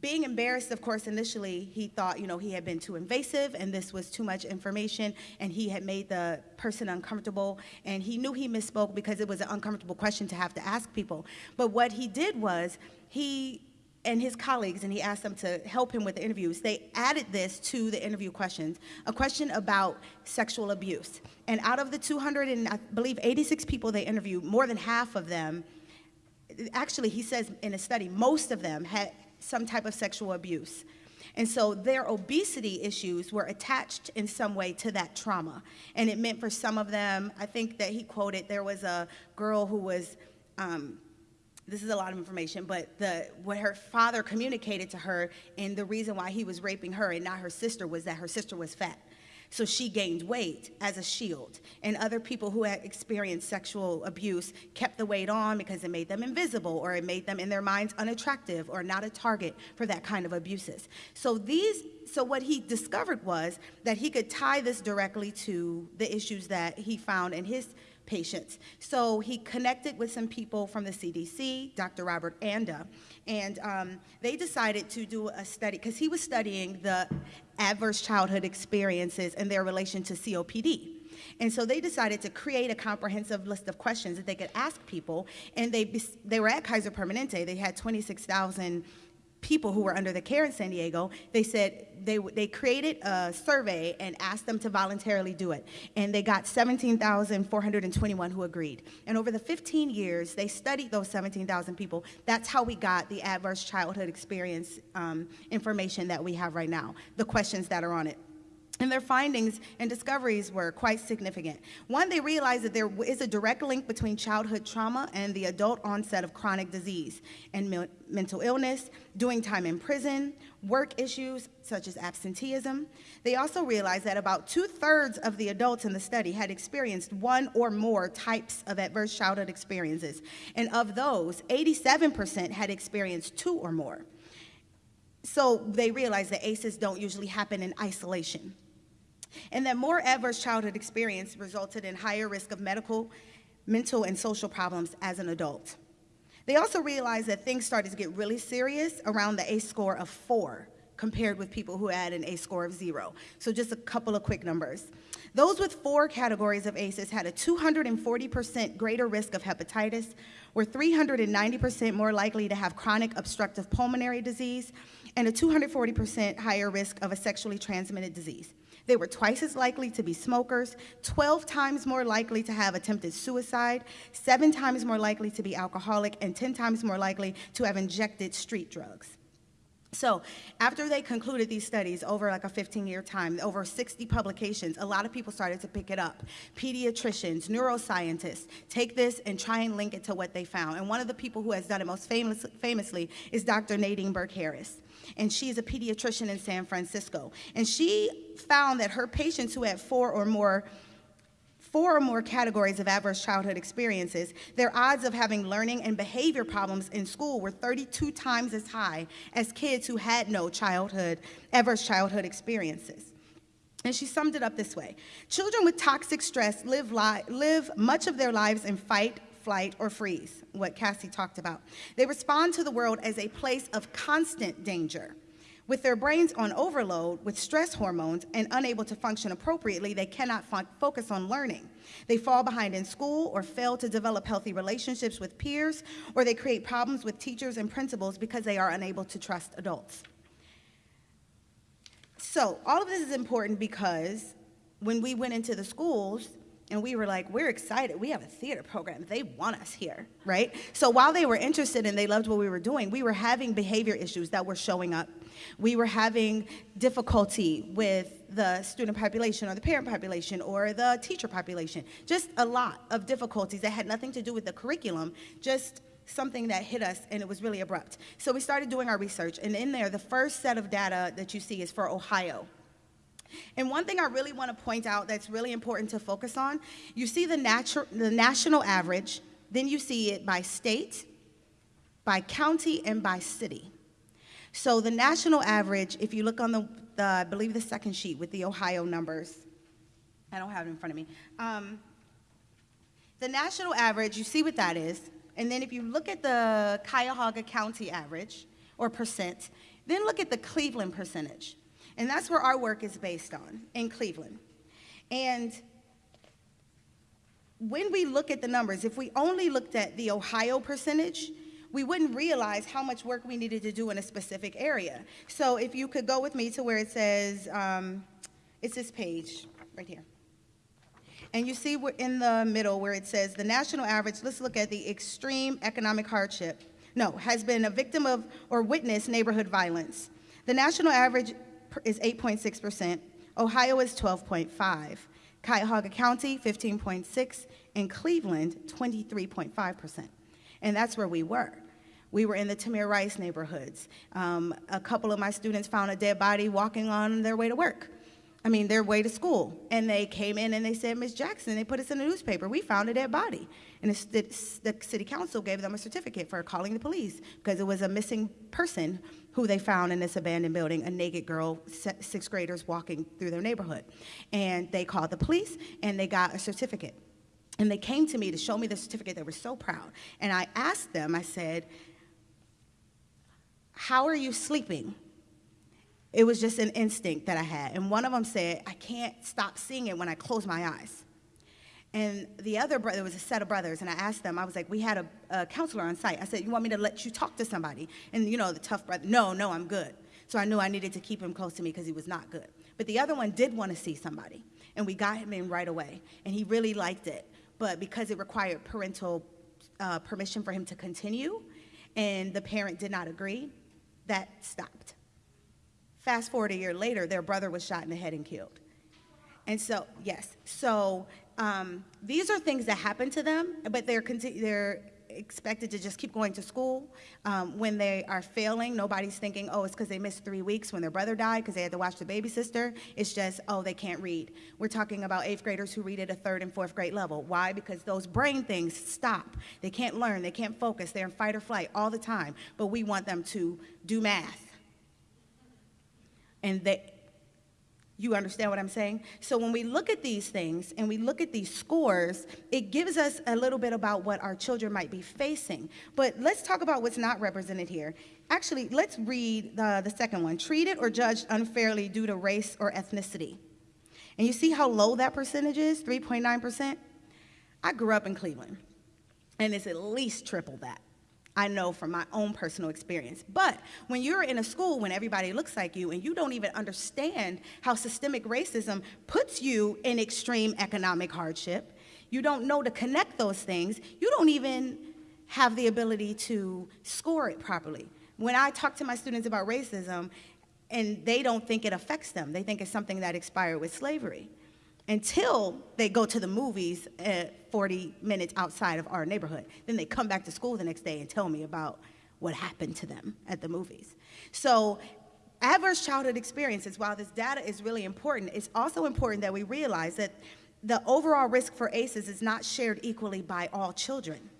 being embarrassed, of course, initially he thought, you know, he had been too invasive and this was too much information and he had made the person uncomfortable and he knew he misspoke because it was an uncomfortable question to have to ask people. But what he did was he and his colleagues, and he asked them to help him with the interviews, they added this to the interview questions, a question about sexual abuse. And out of the 200 and I believe 86 people they interviewed, more than half of them, actually he says in a study, most of them had some type of sexual abuse. And so their obesity issues were attached in some way to that trauma. And it meant for some of them, I think that he quoted, there was a girl who was, um, this is a lot of information, but the, what her father communicated to her and the reason why he was raping her and not her sister was that her sister was fat. So she gained weight as a shield. And other people who had experienced sexual abuse kept the weight on because it made them invisible or it made them in their minds unattractive or not a target for that kind of abuses. So these so what he discovered was that he could tie this directly to the issues that he found in his patients. So he connected with some people from the CDC, Dr. Robert Anda, and um, they decided to do a study because he was studying the adverse childhood experiences and their relation to COPD. And so they decided to create a comprehensive list of questions that they could ask people. And they, they were at Kaiser Permanente. They had 26,000 people who were under the care in San Diego, they said they, they created a survey and asked them to voluntarily do it. And they got 17,421 who agreed. And over the 15 years, they studied those 17,000 people. That's how we got the adverse childhood experience um, information that we have right now, the questions that are on it. And their findings and discoveries were quite significant. One, they realized that there is a direct link between childhood trauma and the adult onset of chronic disease and me mental illness, doing time in prison, work issues such as absenteeism. They also realized that about two thirds of the adults in the study had experienced one or more types of adverse childhood experiences. And of those, 87% had experienced two or more. So they realized that ACEs don't usually happen in isolation and that more adverse childhood experience resulted in higher risk of medical, mental, and social problems as an adult. They also realized that things started to get really serious around the ACE score of four compared with people who had an ACE score of zero. So just a couple of quick numbers. Those with four categories of ACEs had a 240% greater risk of hepatitis, were 390% more likely to have chronic obstructive pulmonary disease, and a 240% higher risk of a sexually transmitted disease. They were twice as likely to be smokers, 12 times more likely to have attempted suicide, seven times more likely to be alcoholic, and 10 times more likely to have injected street drugs. So after they concluded these studies over like a 15 year time, over 60 publications, a lot of people started to pick it up. Pediatricians, neuroscientists take this and try and link it to what they found. And one of the people who has done it most famous, famously is Dr. Nadine Burke Harris and she is a pediatrician in San Francisco. And she found that her patients who had four or more four or more categories of adverse childhood experiences, their odds of having learning and behavior problems in school were 32 times as high as kids who had no childhood, adverse childhood experiences. And she summed it up this way Children with toxic stress live, live much of their lives in fight, flight, or freeze, what Cassie talked about. They respond to the world as a place of constant danger. With their brains on overload with stress hormones and unable to function appropriately, they cannot fo focus on learning. They fall behind in school or fail to develop healthy relationships with peers, or they create problems with teachers and principals because they are unable to trust adults. So, all of this is important because when we went into the schools, and we were like, we're excited. We have a theater program. They want us here, right? So while they were interested and they loved what we were doing, we were having behavior issues that were showing up. We were having difficulty with the student population or the parent population or the teacher population. Just a lot of difficulties that had nothing to do with the curriculum, just something that hit us and it was really abrupt. So we started doing our research and in there, the first set of data that you see is for Ohio. And one thing I really want to point out that's really important to focus on, you see the, the national average, then you see it by state, by county, and by city. So the national average, if you look on the, the I believe the second sheet with the Ohio numbers, I don't have it in front of me. Um, the national average, you see what that is. And then if you look at the Cuyahoga County average, or percent, then look at the Cleveland percentage. And that's where our work is based on, in Cleveland. And when we look at the numbers, if we only looked at the Ohio percentage, we wouldn't realize how much work we needed to do in a specific area. So if you could go with me to where it says, um, it's this page right here. And you see we're in the middle where it says the national average, let's look at the extreme economic hardship. No, has been a victim of or witnessed neighborhood violence. The national average is 8.6%. Ohio is 12.5. Cuyahoga County, 15.6, and Cleveland, 23.5%. And that's where we were. We were in the Tamir Rice neighborhoods. Um, a couple of my students found a dead body walking on their way to work. I mean, their way to school. And they came in and they said, Miss Jackson, they put us in the newspaper. We found a dead body. And the, the city council gave them a certificate for calling the police because it was a missing person who they found in this abandoned building, a naked girl, sixth graders walking through their neighborhood. And they called the police and they got a certificate. And they came to me to show me the certificate. They were so proud. And I asked them, I said, How are you sleeping? It was just an instinct that I had. And one of them said, I can't stop seeing it when I close my eyes. And the other brother, there was a set of brothers, and I asked them, I was like, we had a, a counselor on site. I said, You want me to let you talk to somebody? And you know, the tough brother, no, no, I'm good. So I knew I needed to keep him close to me because he was not good. But the other one did want to see somebody, and we got him in right away. And he really liked it. But because it required parental uh, permission for him to continue, and the parent did not agree, that stopped. Fast forward a year later, their brother was shot in the head and killed. And so, yes, so um, these are things that happen to them, but they're, they're expected to just keep going to school. Um, when they are failing, nobody's thinking, oh, it's because they missed three weeks when their brother died because they had to watch the baby sister. It's just, oh, they can't read. We're talking about eighth graders who read at a third and fourth grade level. Why? Because those brain things stop. They can't learn, they can't focus, they're in fight or flight all the time, but we want them to do math. And they, you understand what I'm saying? So when we look at these things and we look at these scores, it gives us a little bit about what our children might be facing. But let's talk about what's not represented here. Actually, let's read the, the second one. Treated or judged unfairly due to race or ethnicity. And you see how low that percentage is, 3.9%? I grew up in Cleveland, and it's at least triple that. I know from my own personal experience. But when you're in a school when everybody looks like you and you don't even understand how systemic racism puts you in extreme economic hardship, you don't know to connect those things, you don't even have the ability to score it properly. When I talk to my students about racism, and they don't think it affects them, they think it's something that expired with slavery until they go to the movies at 40 minutes outside of our neighborhood. Then they come back to school the next day and tell me about what happened to them at the movies. So, adverse childhood experiences, while this data is really important, it's also important that we realize that the overall risk for ACEs is not shared equally by all children.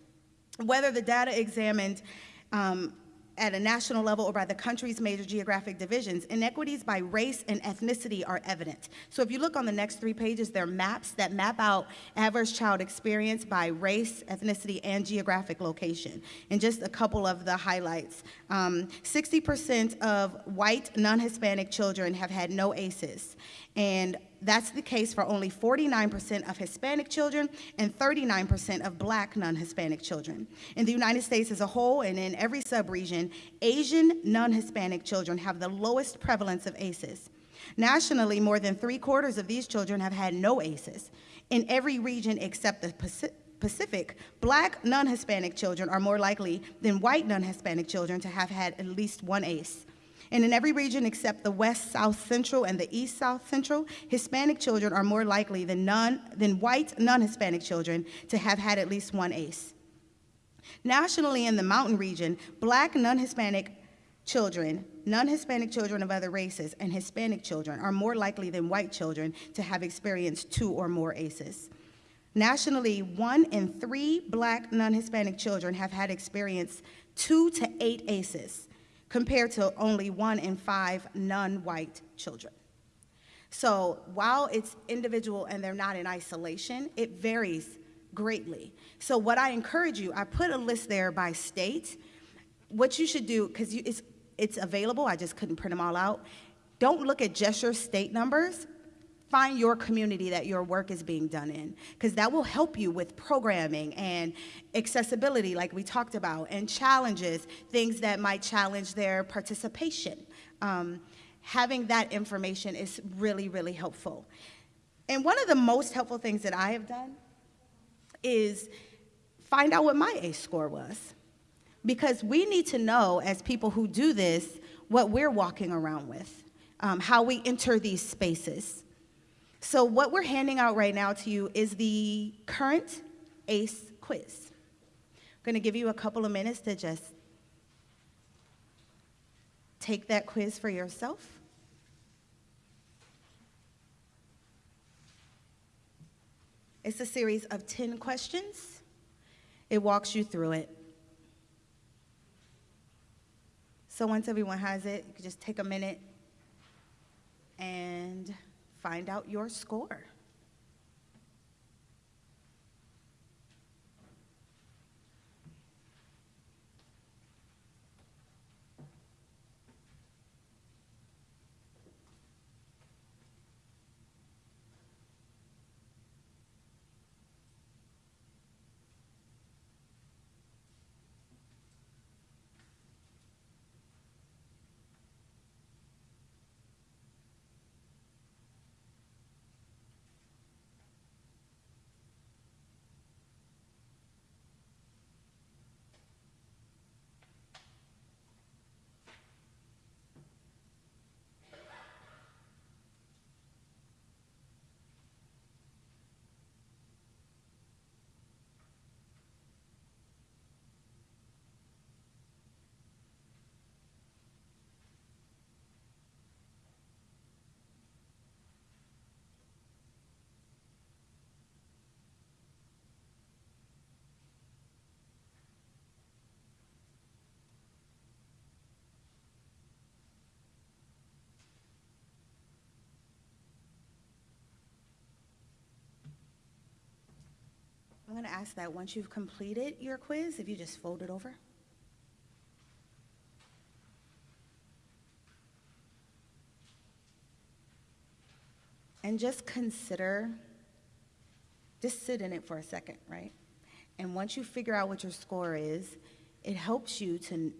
Whether the data examined um, at a national level or by the country's major geographic divisions, inequities by race and ethnicity are evident. So if you look on the next three pages, there are maps that map out adverse child experience by race, ethnicity, and geographic location. And just a couple of the highlights. Um, 60% of white, non-Hispanic children have had no ACEs. And that's the case for only 49% of Hispanic children and 39% of black non Hispanic children. In the United States as a whole and in every subregion, Asian non Hispanic children have the lowest prevalence of ACEs. Nationally, more than three quarters of these children have had no ACEs. In every region except the Pacific, black non Hispanic children are more likely than white non Hispanic children to have had at least one ACE. And in every region except the West South Central and the East South Central, Hispanic children are more likely than, non, than white non Hispanic children to have had at least one ACE. Nationally, in the mountain region, black non Hispanic children, non Hispanic children of other races, and Hispanic children are more likely than white children to have experienced two or more ACEs. Nationally, one in three black non Hispanic children have had experienced two to eight ACEs compared to only one in five non-white children. So while it's individual and they're not in isolation, it varies greatly. So what I encourage you, I put a list there by state. What you should do, because it's, it's available, I just couldn't print them all out. Don't look at just your state numbers. Find your community that your work is being done in because that will help you with programming and accessibility like we talked about and challenges things that might challenge their participation. Um, having that information is really really helpful. And one of the most helpful things that i have done is find out what my ACE score was because we need to know as people who do this what we're walking around with um, how we enter these spaces so what we're handing out right now to you is the current ACE quiz. I'm going to give you a couple of minutes to just take that quiz for yourself. It's a series of 10 questions. It walks you through it. So once everyone has it, you can just take a minute and find out your score. Ask that once you've completed your quiz, if you just fold it over. And just consider, just sit in it for a second, right? And once you figure out what your score is, it helps you to,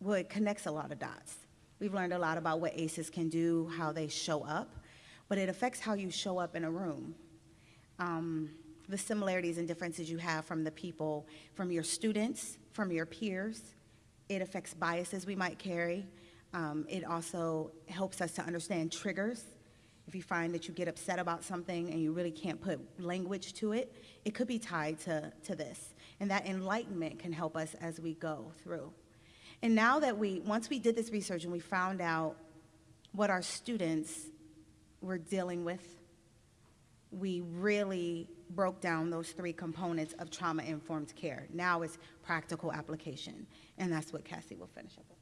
well, it connects a lot of dots. We've learned a lot about what ACEs can do, how they show up, but it affects how you show up in a room. Um, the similarities and differences you have from the people, from your students, from your peers. It affects biases we might carry. Um, it also helps us to understand triggers. If you find that you get upset about something and you really can't put language to it, it could be tied to, to this. And that enlightenment can help us as we go through. And now that we, once we did this research and we found out what our students were dealing with, we really broke down those three components of trauma informed care. Now it's practical application, and that's what Cassie will finish up with.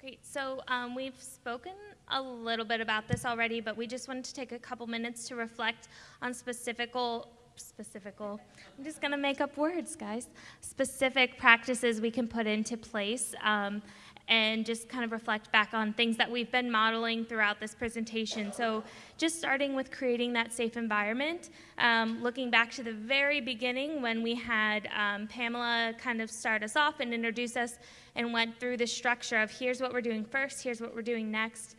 Great. So um, we've spoken a little bit about this already, but we just wanted to take a couple minutes to reflect on specifical specifical i'm just going to make up words guys specific practices we can put into place um, and just kind of reflect back on things that we've been modeling throughout this presentation. So just starting with creating that safe environment, um, looking back to the very beginning when we had um, Pamela kind of start us off and introduce us and went through the structure of here's what we're doing first, here's what we're doing next.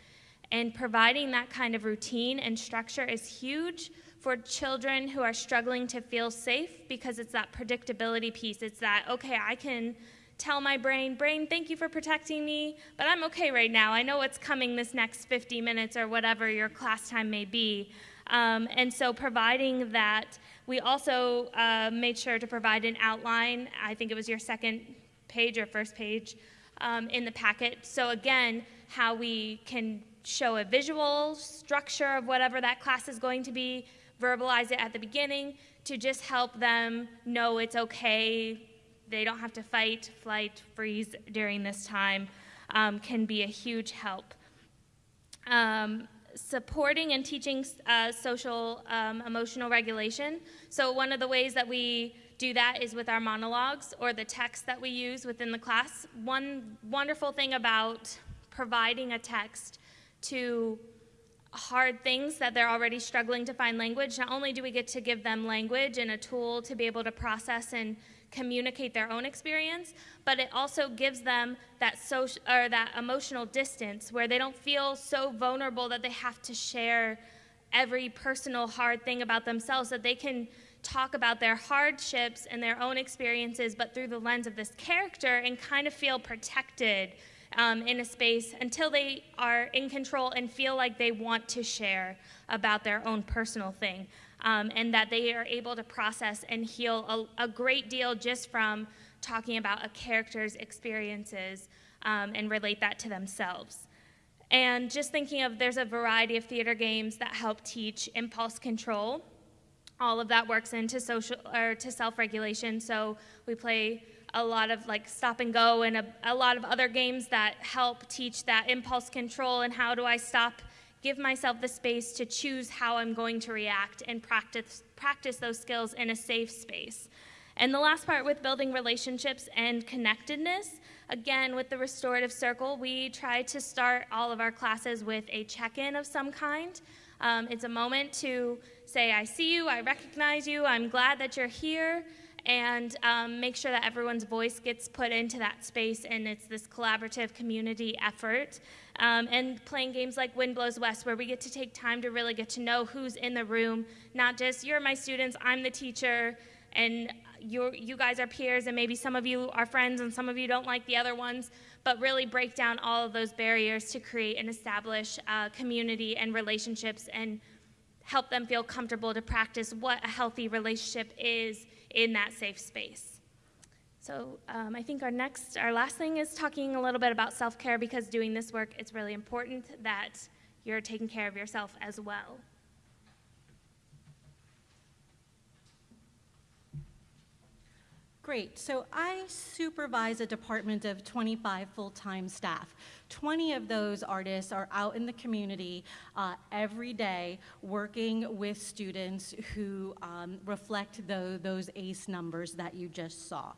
And providing that kind of routine and structure is huge for children who are struggling to feel safe because it's that predictability piece. It's that, okay, I can tell my brain, brain, thank you for protecting me, but I'm okay right now. I know what's coming this next 50 minutes or whatever your class time may be. Um, and so providing that, we also uh, made sure to provide an outline. I think it was your second page or first page um, in the packet. So again, how we can show a visual structure of whatever that class is going to be, verbalize it at the beginning to just help them know it's okay they don't have to fight, flight, freeze during this time um, can be a huge help. Um, supporting and teaching uh, social um, emotional regulation. So one of the ways that we do that is with our monologues or the text that we use within the class. One wonderful thing about providing a text to hard things that they're already struggling to find language, not only do we get to give them language and a tool to be able to process and communicate their own experience, but it also gives them that social or that emotional distance where they don't feel so vulnerable that they have to share every personal hard thing about themselves that they can talk about their hardships and their own experiences but through the lens of this character and kind of feel protected um, in a space until they are in control and feel like they want to share about their own personal thing. Um, and that they are able to process and heal a, a, great deal just from talking about a character's experiences um, and relate that to themselves. And just thinking of there's a variety of theater games that help teach impulse control. All of that works into social or to self-regulation. So we play a lot of like stop and go and a, a lot of other games that help teach that impulse control and how do I stop, give myself the space to choose how I'm going to react and practice, practice those skills in a safe space. And the last part with building relationships and connectedness, again, with the restorative circle, we try to start all of our classes with a check in of some kind. Um, it's a moment to say, I see you, I recognize you, I'm glad that you're here and um, make sure that everyone's voice gets put into that space and it's this collaborative community effort. Um, and playing games like Wind Blows West, where we get to take time to really get to know who's in the room, not just you're my students, I'm the teacher, and you you guys are peers, and maybe some of you are friends and some of you don't like the other ones, but really break down all of those barriers to create and establish uh, community and relationships and help them feel comfortable to practice what a healthy relationship is in that safe space. So um, I think our next, our last thing is talking a little bit about self-care because doing this work, it's really important that you're taking care of yourself as well. Great. So I supervise a department of 25 full-time staff. 20 of those artists are out in the community uh, every day working with students who um, reflect the, those ACE numbers that you just saw.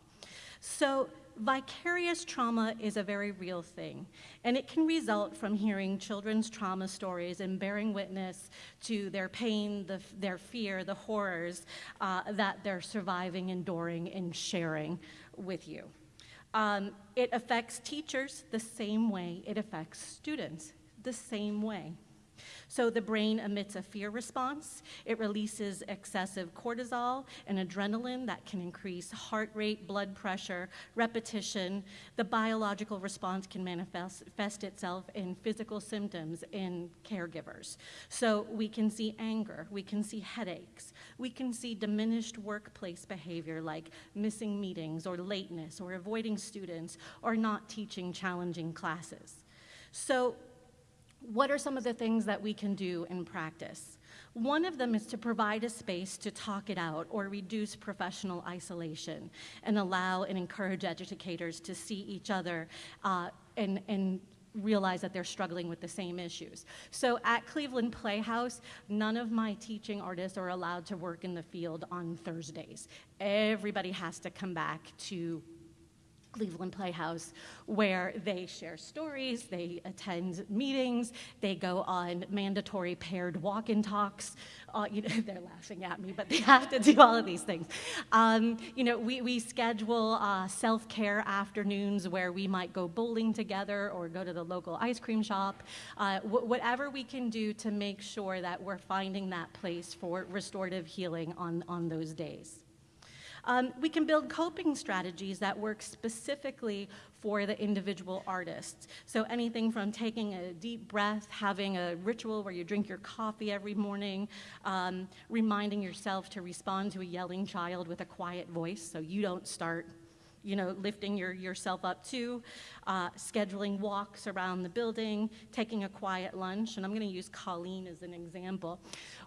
So vicarious trauma is a very real thing, and it can result from hearing children's trauma stories and bearing witness to their pain, the, their fear, the horrors uh, that they're surviving, enduring, and sharing with you. Um, it affects teachers the same way it affects students the same way. So the brain emits a fear response. It releases excessive cortisol and adrenaline that can increase heart rate, blood pressure, repetition. The biological response can manifest itself in physical symptoms in caregivers. So we can see anger, we can see headaches, we can see diminished workplace behavior like missing meetings or lateness or avoiding students or not teaching challenging classes. So what are some of the things that we can do in practice? One of them is to provide a space to talk it out or reduce professional isolation and allow and encourage educators to see each other uh, and, and realize that they're struggling with the same issues. So at Cleveland Playhouse, none of my teaching artists are allowed to work in the field on Thursdays. Everybody has to come back to Cleveland Playhouse, where they share stories, they attend meetings, they go on mandatory paired walk and talks. Uh, you know, [LAUGHS] they're laughing at me, but they have to do all of these things. Um, you know, we, we schedule uh, self care afternoons where we might go bowling together or go to the local ice cream shop. Uh, wh- whatever we can do to make sure that we're finding that place for restorative healing on, on those days. Um, we can build coping strategies that work specifically for the individual artists. So anything from taking a deep breath, having a ritual where you drink your coffee every morning, um, reminding yourself to respond to a yelling child with a quiet voice so you don't start you know, lifting your, yourself up too, uh, scheduling walks around the building, taking a quiet lunch, and I'm going to use Colleen as an example.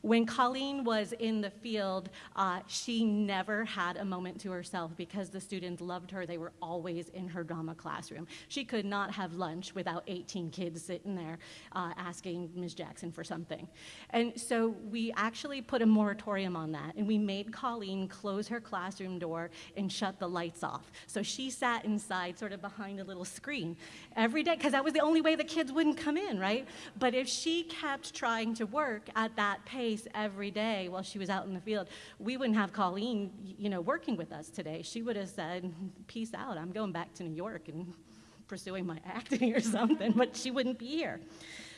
When Colleen was in the field, uh, she never had a moment to herself because the students loved her. They were always in her drama classroom. She could not have lunch without 18 kids sitting there uh, asking Ms. Jackson for something. And so we actually put a moratorium on that, and we made Colleen close her classroom door and shut the lights off So she sat inside, sort of behind a little screen every day, because that was the only way the kids wouldn't come in, right? But if she kept trying to work at that pace every day while she was out in the field, we wouldn't have Colleen, you know, working with us today. She would have said, "Peace out. I'm going back to New York and pursuing my [LAUGHS] acting or something." But she wouldn't be here.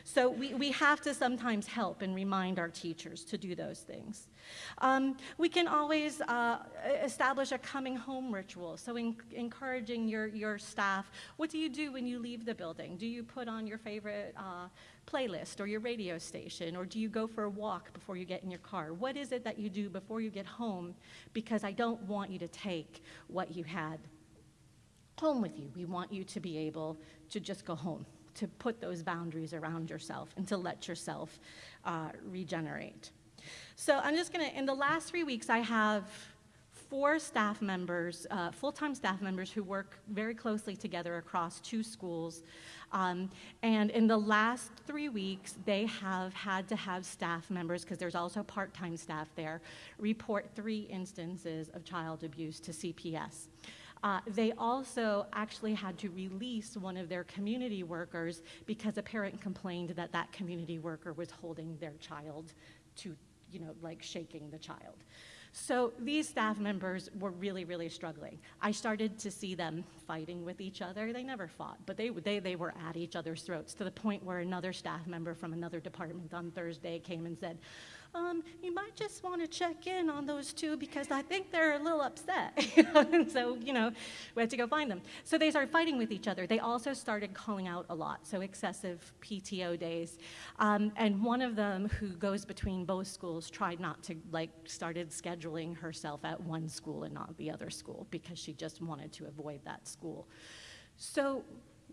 So we, we have to sometimes help and remind our teachers to do those things. Um, we can always uh, establish a coming home ritual, so en- encouraging your, your staff. What do you do when you leave the building? Do you put on your favorite uh, playlist or your radio station, or do you go for a walk before you get in your car? What is it that you do before you get home? Because I don't want you to take what you had home with you. We want you to be able to just go home, to put those boundaries around yourself, and to let yourself uh, regenerate. So I'm just gonna, in the last three weeks, I have four staff members, uh, full-time staff members who work very closely together across two schools. Um, and in the last three weeks, they have had to have staff members, because there's also part-time staff there, report three instances of child abuse to CPS. Uh, they also actually had to release one of their community workers because a parent complained that that community worker was holding their child to, you know, like shaking the child. So these staff members were really, really struggling. I started to see them fighting with each other. They never fought, but they, they, they were at each other's throats to the point where another staff member from another department on Thursday came and said, um, you might just want to check in on those two because I think they're a little upset. [LAUGHS] and so, you know, we had to go find them. So they started fighting with each other. They also started calling out a lot, so excessive PTO days. Um, and one of them, who goes between both schools, tried not to, like, started scheduling herself at one school and not the other school because she just wanted to avoid that school. So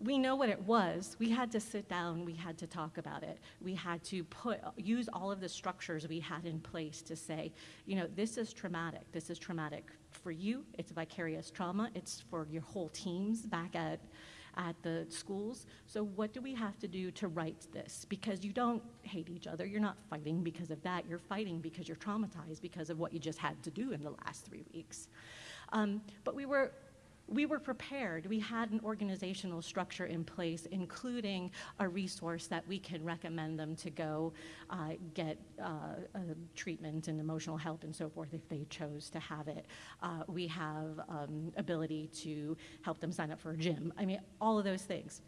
we know what it was. We had to sit down, we had to talk about it. We had to put use all of the structures we had in place to say, you know, this is traumatic. This is traumatic for you. It's vicarious trauma. It's for your whole teams back at at the schools. So what do we have to do to right this? Because you don't hate each other. You're not fighting because of that. You're fighting because you're traumatized because of what you just had to do in the last three weeks. Um, but we were we were prepared. We had an organizational structure in place, including a resource that we can recommend them to go uh, get uh, uh, treatment and emotional help and so forth if they chose to have it. Uh, we have um, ability to help them sign up for a gym. I mean, all of those things.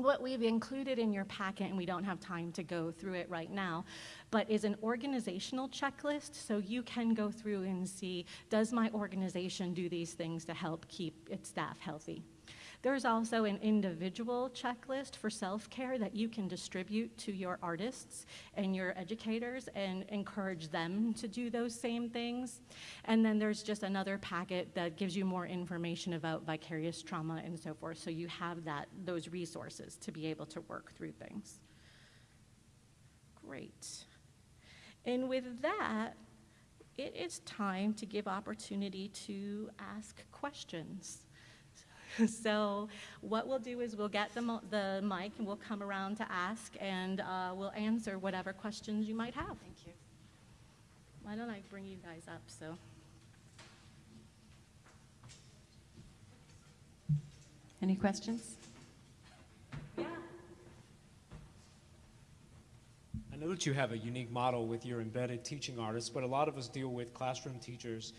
What we've included in your packet, and we don't have time to go through it right now, but is an organizational checklist so you can go through and see does my organization do these things to help keep its staff healthy? There's also an individual checklist for self care that you can distribute to your artists and your educators and encourage them to do those same things. And then there's just another packet that gives you more information about vicarious trauma and so forth, so you have that, those resources to be able to work through things. Great. And with that, it is time to give opportunity to ask questions. [LAUGHS] so what we'll do is we'll get the, the mic and we'll come around to ask and uh, we'll answer whatever questions you might have. Thank you. Why don't I bring you guys up so? Any questions? Yeah. I know that you have a unique model with your embedded teaching artists, but a lot of us deal with classroom teachers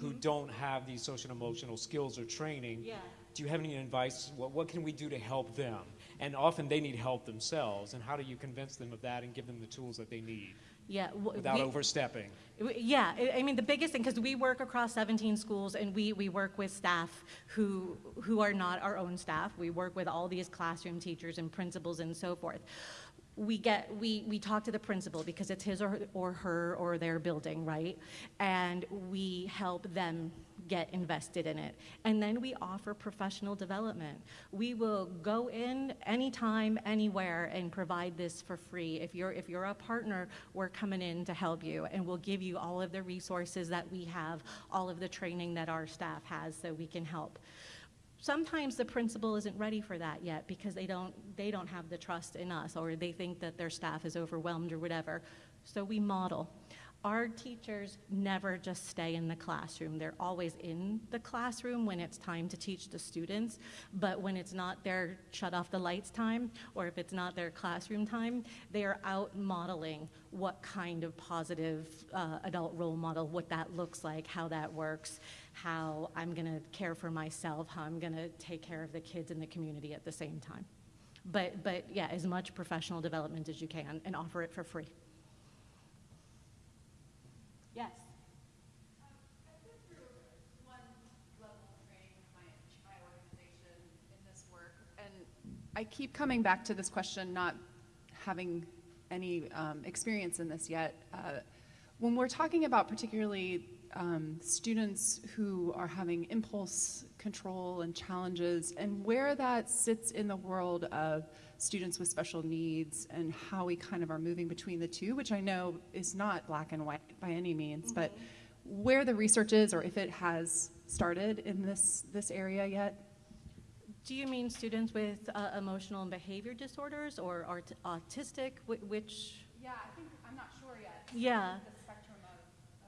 who Mhm. don't have these social and emotional skills or training. Yeah. Do you have any advice? What, what can we do to help them? And often they need help themselves. And how do you convince them of that and give them the tools that they need Yeah. without we- overstepping? Yeah, I- I mean, the biggest thing, because we work across 17 schools and we, we work with staff who, who are not our own staff. We work with all these classroom teachers and principals and so forth. We get, we, we talk to the principal because it's his or, or her or their building, right? And we help them get invested in it. And then we offer professional development. We will go in anytime, anywhere, and provide this for free. If you're, if you're a partner, we're coming in to help you, and we'll give you all of the resources that we have, all of the training that our staff has, so we can help. Sometimes the principal isn't ready for that yet because they don't, they don't have the trust in us, or they think that their staff is overwhelmed or whatever. So we model. Our teachers never just stay in the classroom. They're always in the classroom when it's time to teach the students, but when it's not their shut off the lights time, or if it's not their classroom time, they are out modeling what kind of positive uh, adult role model, what that looks like, how that works, how I'm gonna care for myself, how I'm gonna take care of the kids in the community at the same time. But, but yeah, as much professional development as you can and offer it for free. Yes. I've been through one level of training with my my organization in this work. And I keep coming back to this question, not having any um, experience in this yet. Uh, when we're talking about particularly um, students who are having impulse control and challenges, and where that sits in the world of students with special needs and how we kind of are moving between the two, which I know is not black and white by any means, but where the research is or if it has started in this, this area yet. Do you mean students with uh, emotional and behavior disorders or art- autistic? Wh- which? Yeah, I think, I'm not sure yet. Yeah.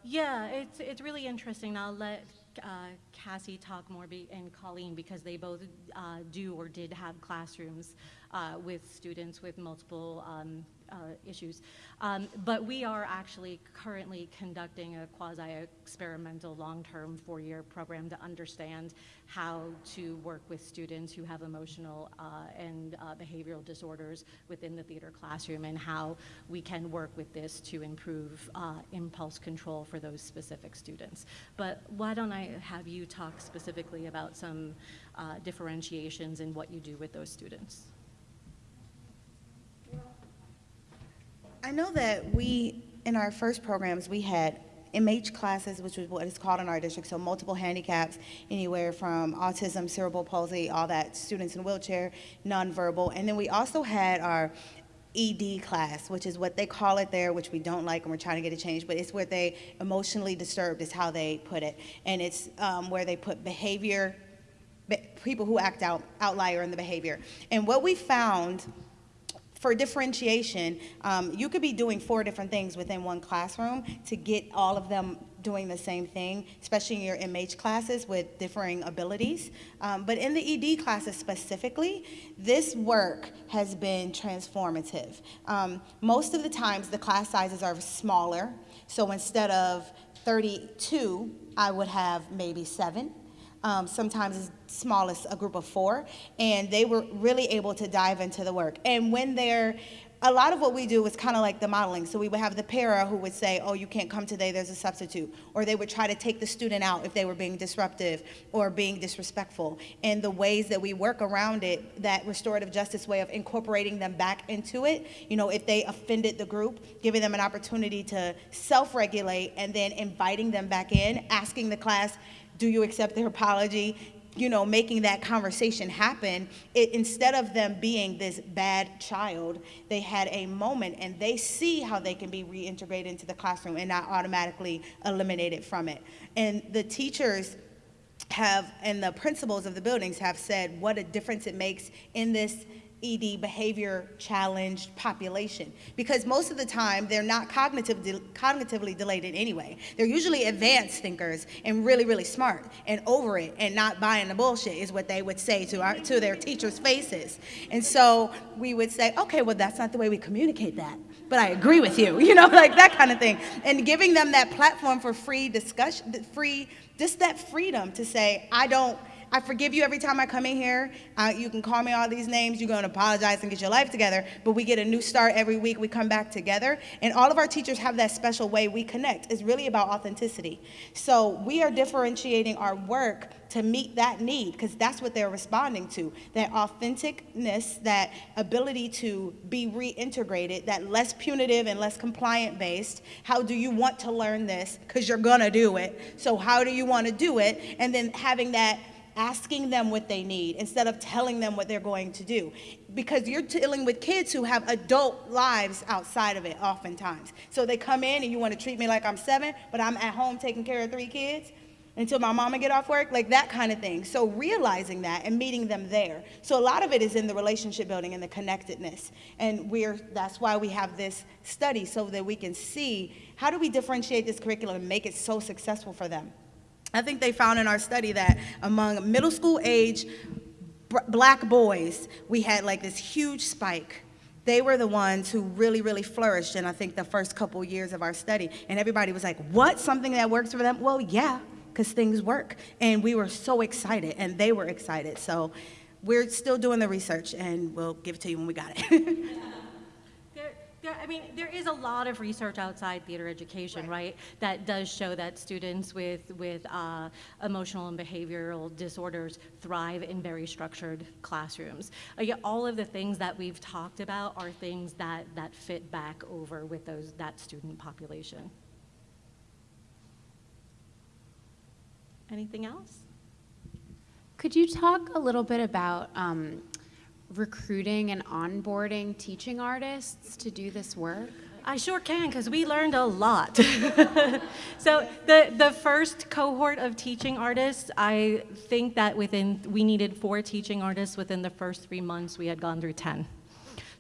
Yeah, it's, it's really interesting. I'll let uh, Cassie talk more and Colleen because they both uh, do or did have classrooms uh, with students with multiple um, uh, issues. Um, but we are actually currently conducting a quasi-experimental long-term four-year program to understand how to work with students who have emotional uh, and uh, behavioral disorders within the theater classroom and how we can work with this to improve uh, impulse control for those specific students. But why don't I have you talk specifically about some uh, differentiations in what you do with those students? I know that we, in our first programs, we had MH classes, which is what it's called in our district, so multiple handicaps, anywhere from autism, cerebral palsy, all that, students in wheelchair, nonverbal. And then we also had our ED class, which is what they call it there, which we don't like and we're trying to get a change, but it's where they emotionally disturbed is how they put it. And it's um, where they put behavior, be- people who act out, outlier in the behavior. And what we found for differentiation, um, you could be doing four different things within one classroom to get all of them doing the same thing, especially in your MH classes with differing abilities. Um, but in the ED classes specifically, this work has been transformative. Um, most of the times, the class sizes are smaller. So instead of 32, I would have maybe seven um, sometimes as small as a group of four, and they were really able to dive into the work. And when they're a lot of what we do is kind of like the modeling. So we would have the para who would say, oh, you can't come today, there's a substitute. Or they would try to take the student out if they were being disruptive or being disrespectful. And the ways that we work around it, that restorative justice way of incorporating them back into it, you know, if they offended the group, giving them an opportunity to self-regulate and then inviting them back in, asking the class, do you accept their apology? You know, making that conversation happen, it, instead of them being this bad child, they had a moment and they see how they can be reintegrated into the classroom and not automatically eliminated from it. And the teachers have, and the principals of the buildings have said what a difference it makes in this ED behavior challenged population because most of the time they're not cognitive de cognitively delayed in any way. They're usually advanced thinkers and really, really smart and over it and not buying the bullshit is what they would say to, our, to their teachers' faces. And so we would say, okay, well, that's not the way we communicate that, but I agree with you, [LAUGHS] you know, like that kind of thing. And giving them that platform for free discussion, free, just that freedom to say, I don't, I forgive you every time I come in here. Uh, you can call me all these names. You're going to apologize and get your life together. But we get a new start every week. We come back together. And all of our teachers have that special way we connect. It's really about authenticity. So we are differentiating our work to meet that need because that's what they're responding to that authenticness that ability to be reintegrated that less punitive and less compliant based how do you want to learn this because you're gonna do it so how do you want to do it and then having that asking them what they need instead of telling them what they're going to do. Because you're dealing with kids who have adult lives outside of it oftentimes. So they come in and you want to treat me like I'm seven, but I'm at home taking care of three kids. until my mama get off work, like that kind of thing. So realizing that and meeting them there. So a lot of it is in the relationship building and the connectedness. And we're that's why we have this study so that we can see how do we differentiate this curriculum and make it so successful for them. I think they found in our study that among middle school age black boys, we had like this huge spike. They were the ones who really, really flourished in, I think, the first couple years of our study. And everybody was like, what? Something that works for them? Well, yeah, because things work. And we were so excited, and they were excited. So we're still doing the research, and we'll give it to you when we got it. [LAUGHS] There, there, I mean, there is a lot of research outside theater education, right? That does show that students with, with uh, emotional and behavioral disorders thrive in very structured classrooms. Uh, yeah, all of the things that we've talked about are things that, that fit back over with those, that student population. Anything else? Could you talk a little bit about um, recruiting and onboarding teaching artists to do this work? I sure can, because we learned a lot. [LAUGHS] so the, the first cohort of teaching artists, I think that within, we needed four teaching artists within the first three months, we had gone through 10.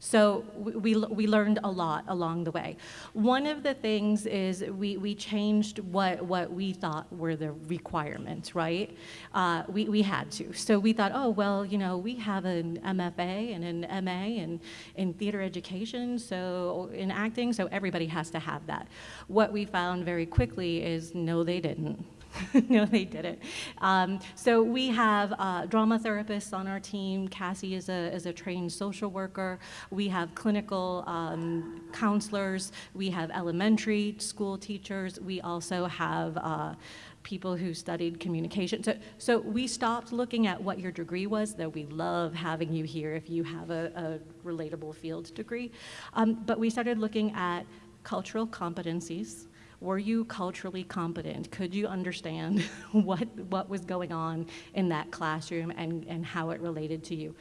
So we, we, learned a lot along the way. One of the things is we, we changed what, what we thought were the requirements, right? Uh, we, we had to. So we thought, oh, well, you know, we have an MFA and an MA in, in theater education, so in acting, so everybody has to have that. What we found very quickly is no, they didn't. [LAUGHS] no, they didn't. Um, so we have uh, drama therapists on our team. Cassie is a, is a trained social worker. We have clinical um, counselors. We have elementary school teachers. We also have uh, people who studied communication. So, so we stopped looking at what your degree was, though we love having you here if you have a, a relatable field degree. Um, but we started looking at cultural competencies, were you culturally competent? Could you understand [LAUGHS] what, what was going on in that classroom and, and how it related to you?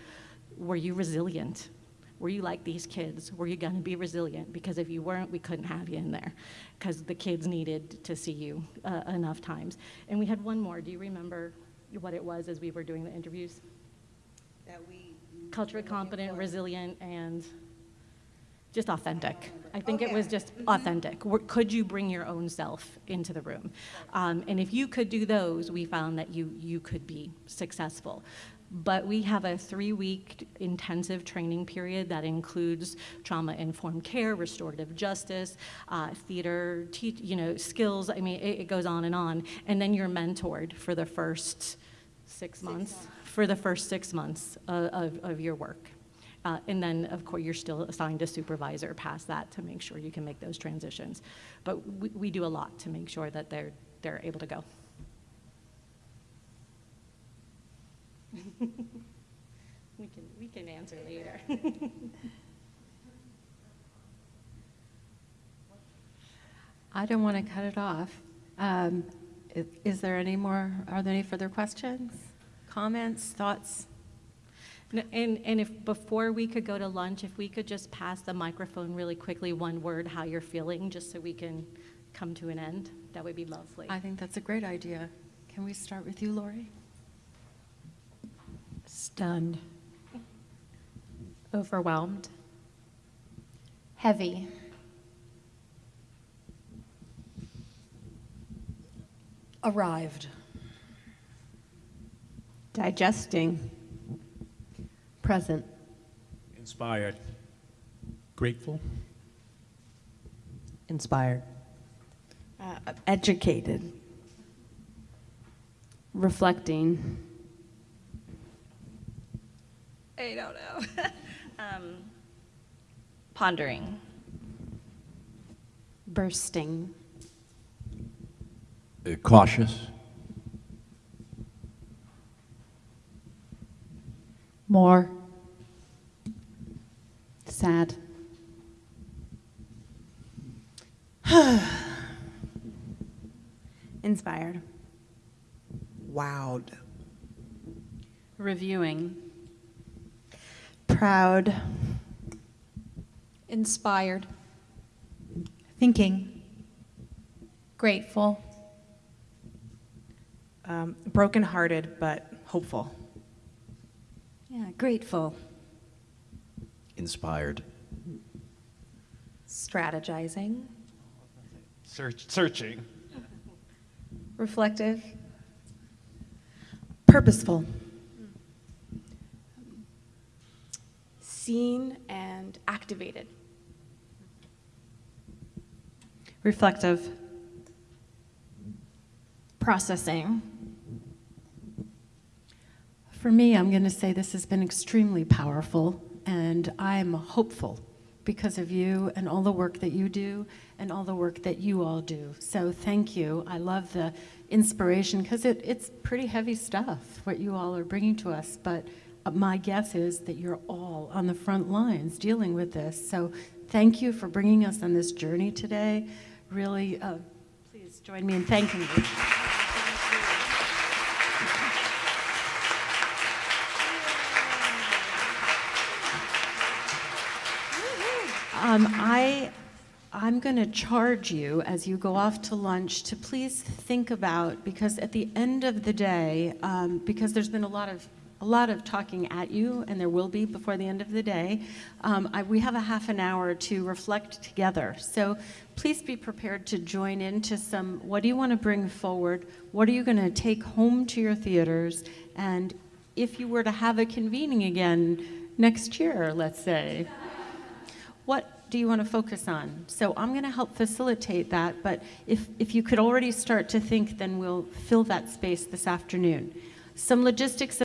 Were you resilient? Were you like these kids? Were you going to be resilient? Because if you weren't, we couldn't have you in there because the kids needed to see you uh, enough times. And we had one more. Do you remember what it was as we were doing the interviews? That we culturally competent, resilient, and just authentic. I think Oh, it was just authentic. Could you bring your own self into the room? Um, and if you could do those, we found that you, you could be successful. But we have a three week intensive training period that includes trauma informed care, restorative justice, uh, theater, te- you know, skills. I mean, it, it goes on and on. And then you're mentored for the first six months, for the first six months of, of, of your work. Uh, and then, of course, you're still assigned a supervisor past that to make sure you can make those transitions. But we, we do a lot to make sure that they're, they're able to go. [LAUGHS] we, can, we can answer later. [LAUGHS] I don't want to cut it off. Um, i- Is there any more, are there any further questions, comments, thoughts? N- And, and if, before we could go to lunch, if we could just pass the microphone really quickly, one word, how you're feeling, just so we can come to an end, that would be lovely. I think that's a great idea. Can we start with you, Lori? Stunned. Overwhelmed. Heavy. Arrived. Digesting. Present. Inspired. Grateful. Inspired. Uh, educated. Reflecting. I don't know. [LAUGHS] um, pondering. Bursting. Uh, Cautious. More. Sad. [SIGHS] Inspired. Wowed. Reviewing. Proud. Inspired. Thinking. Grateful. Um, brokenhearted, but hopeful. Yeah, grateful. Inspired. Strategizing. Search, searching. Reflective. Purposeful. Seen and activated. Reflective. Processing. For me, I'm going to say this has been extremely powerful, and I'm hopeful because of you and all the work that you do and all the work that you all do. So thank you. I love the inspiration because it, it's pretty heavy stuff, what you all are bringing to us. But uh, my guess is that you're all on the front lines dealing with this. So thank you for bringing us on this journey today. Really, uh, please join me in thanking you. Um, I, I'm going to charge you as you go off to lunch to please think about, because at the end of the day, um, because there's been a lot of a lot of talking at you, and there will be before the end of the day. Um, I, we have a half an hour to reflect together. So please be prepared to join into some, what do you want to bring forward? What are you going to take home to your theaters? And if you were to have a convening again next year, let's say, what do you want to focus on? So I'm going to help facilitate that, but if, if you could already start to think, then we'll fill that space this afternoon. Some logistics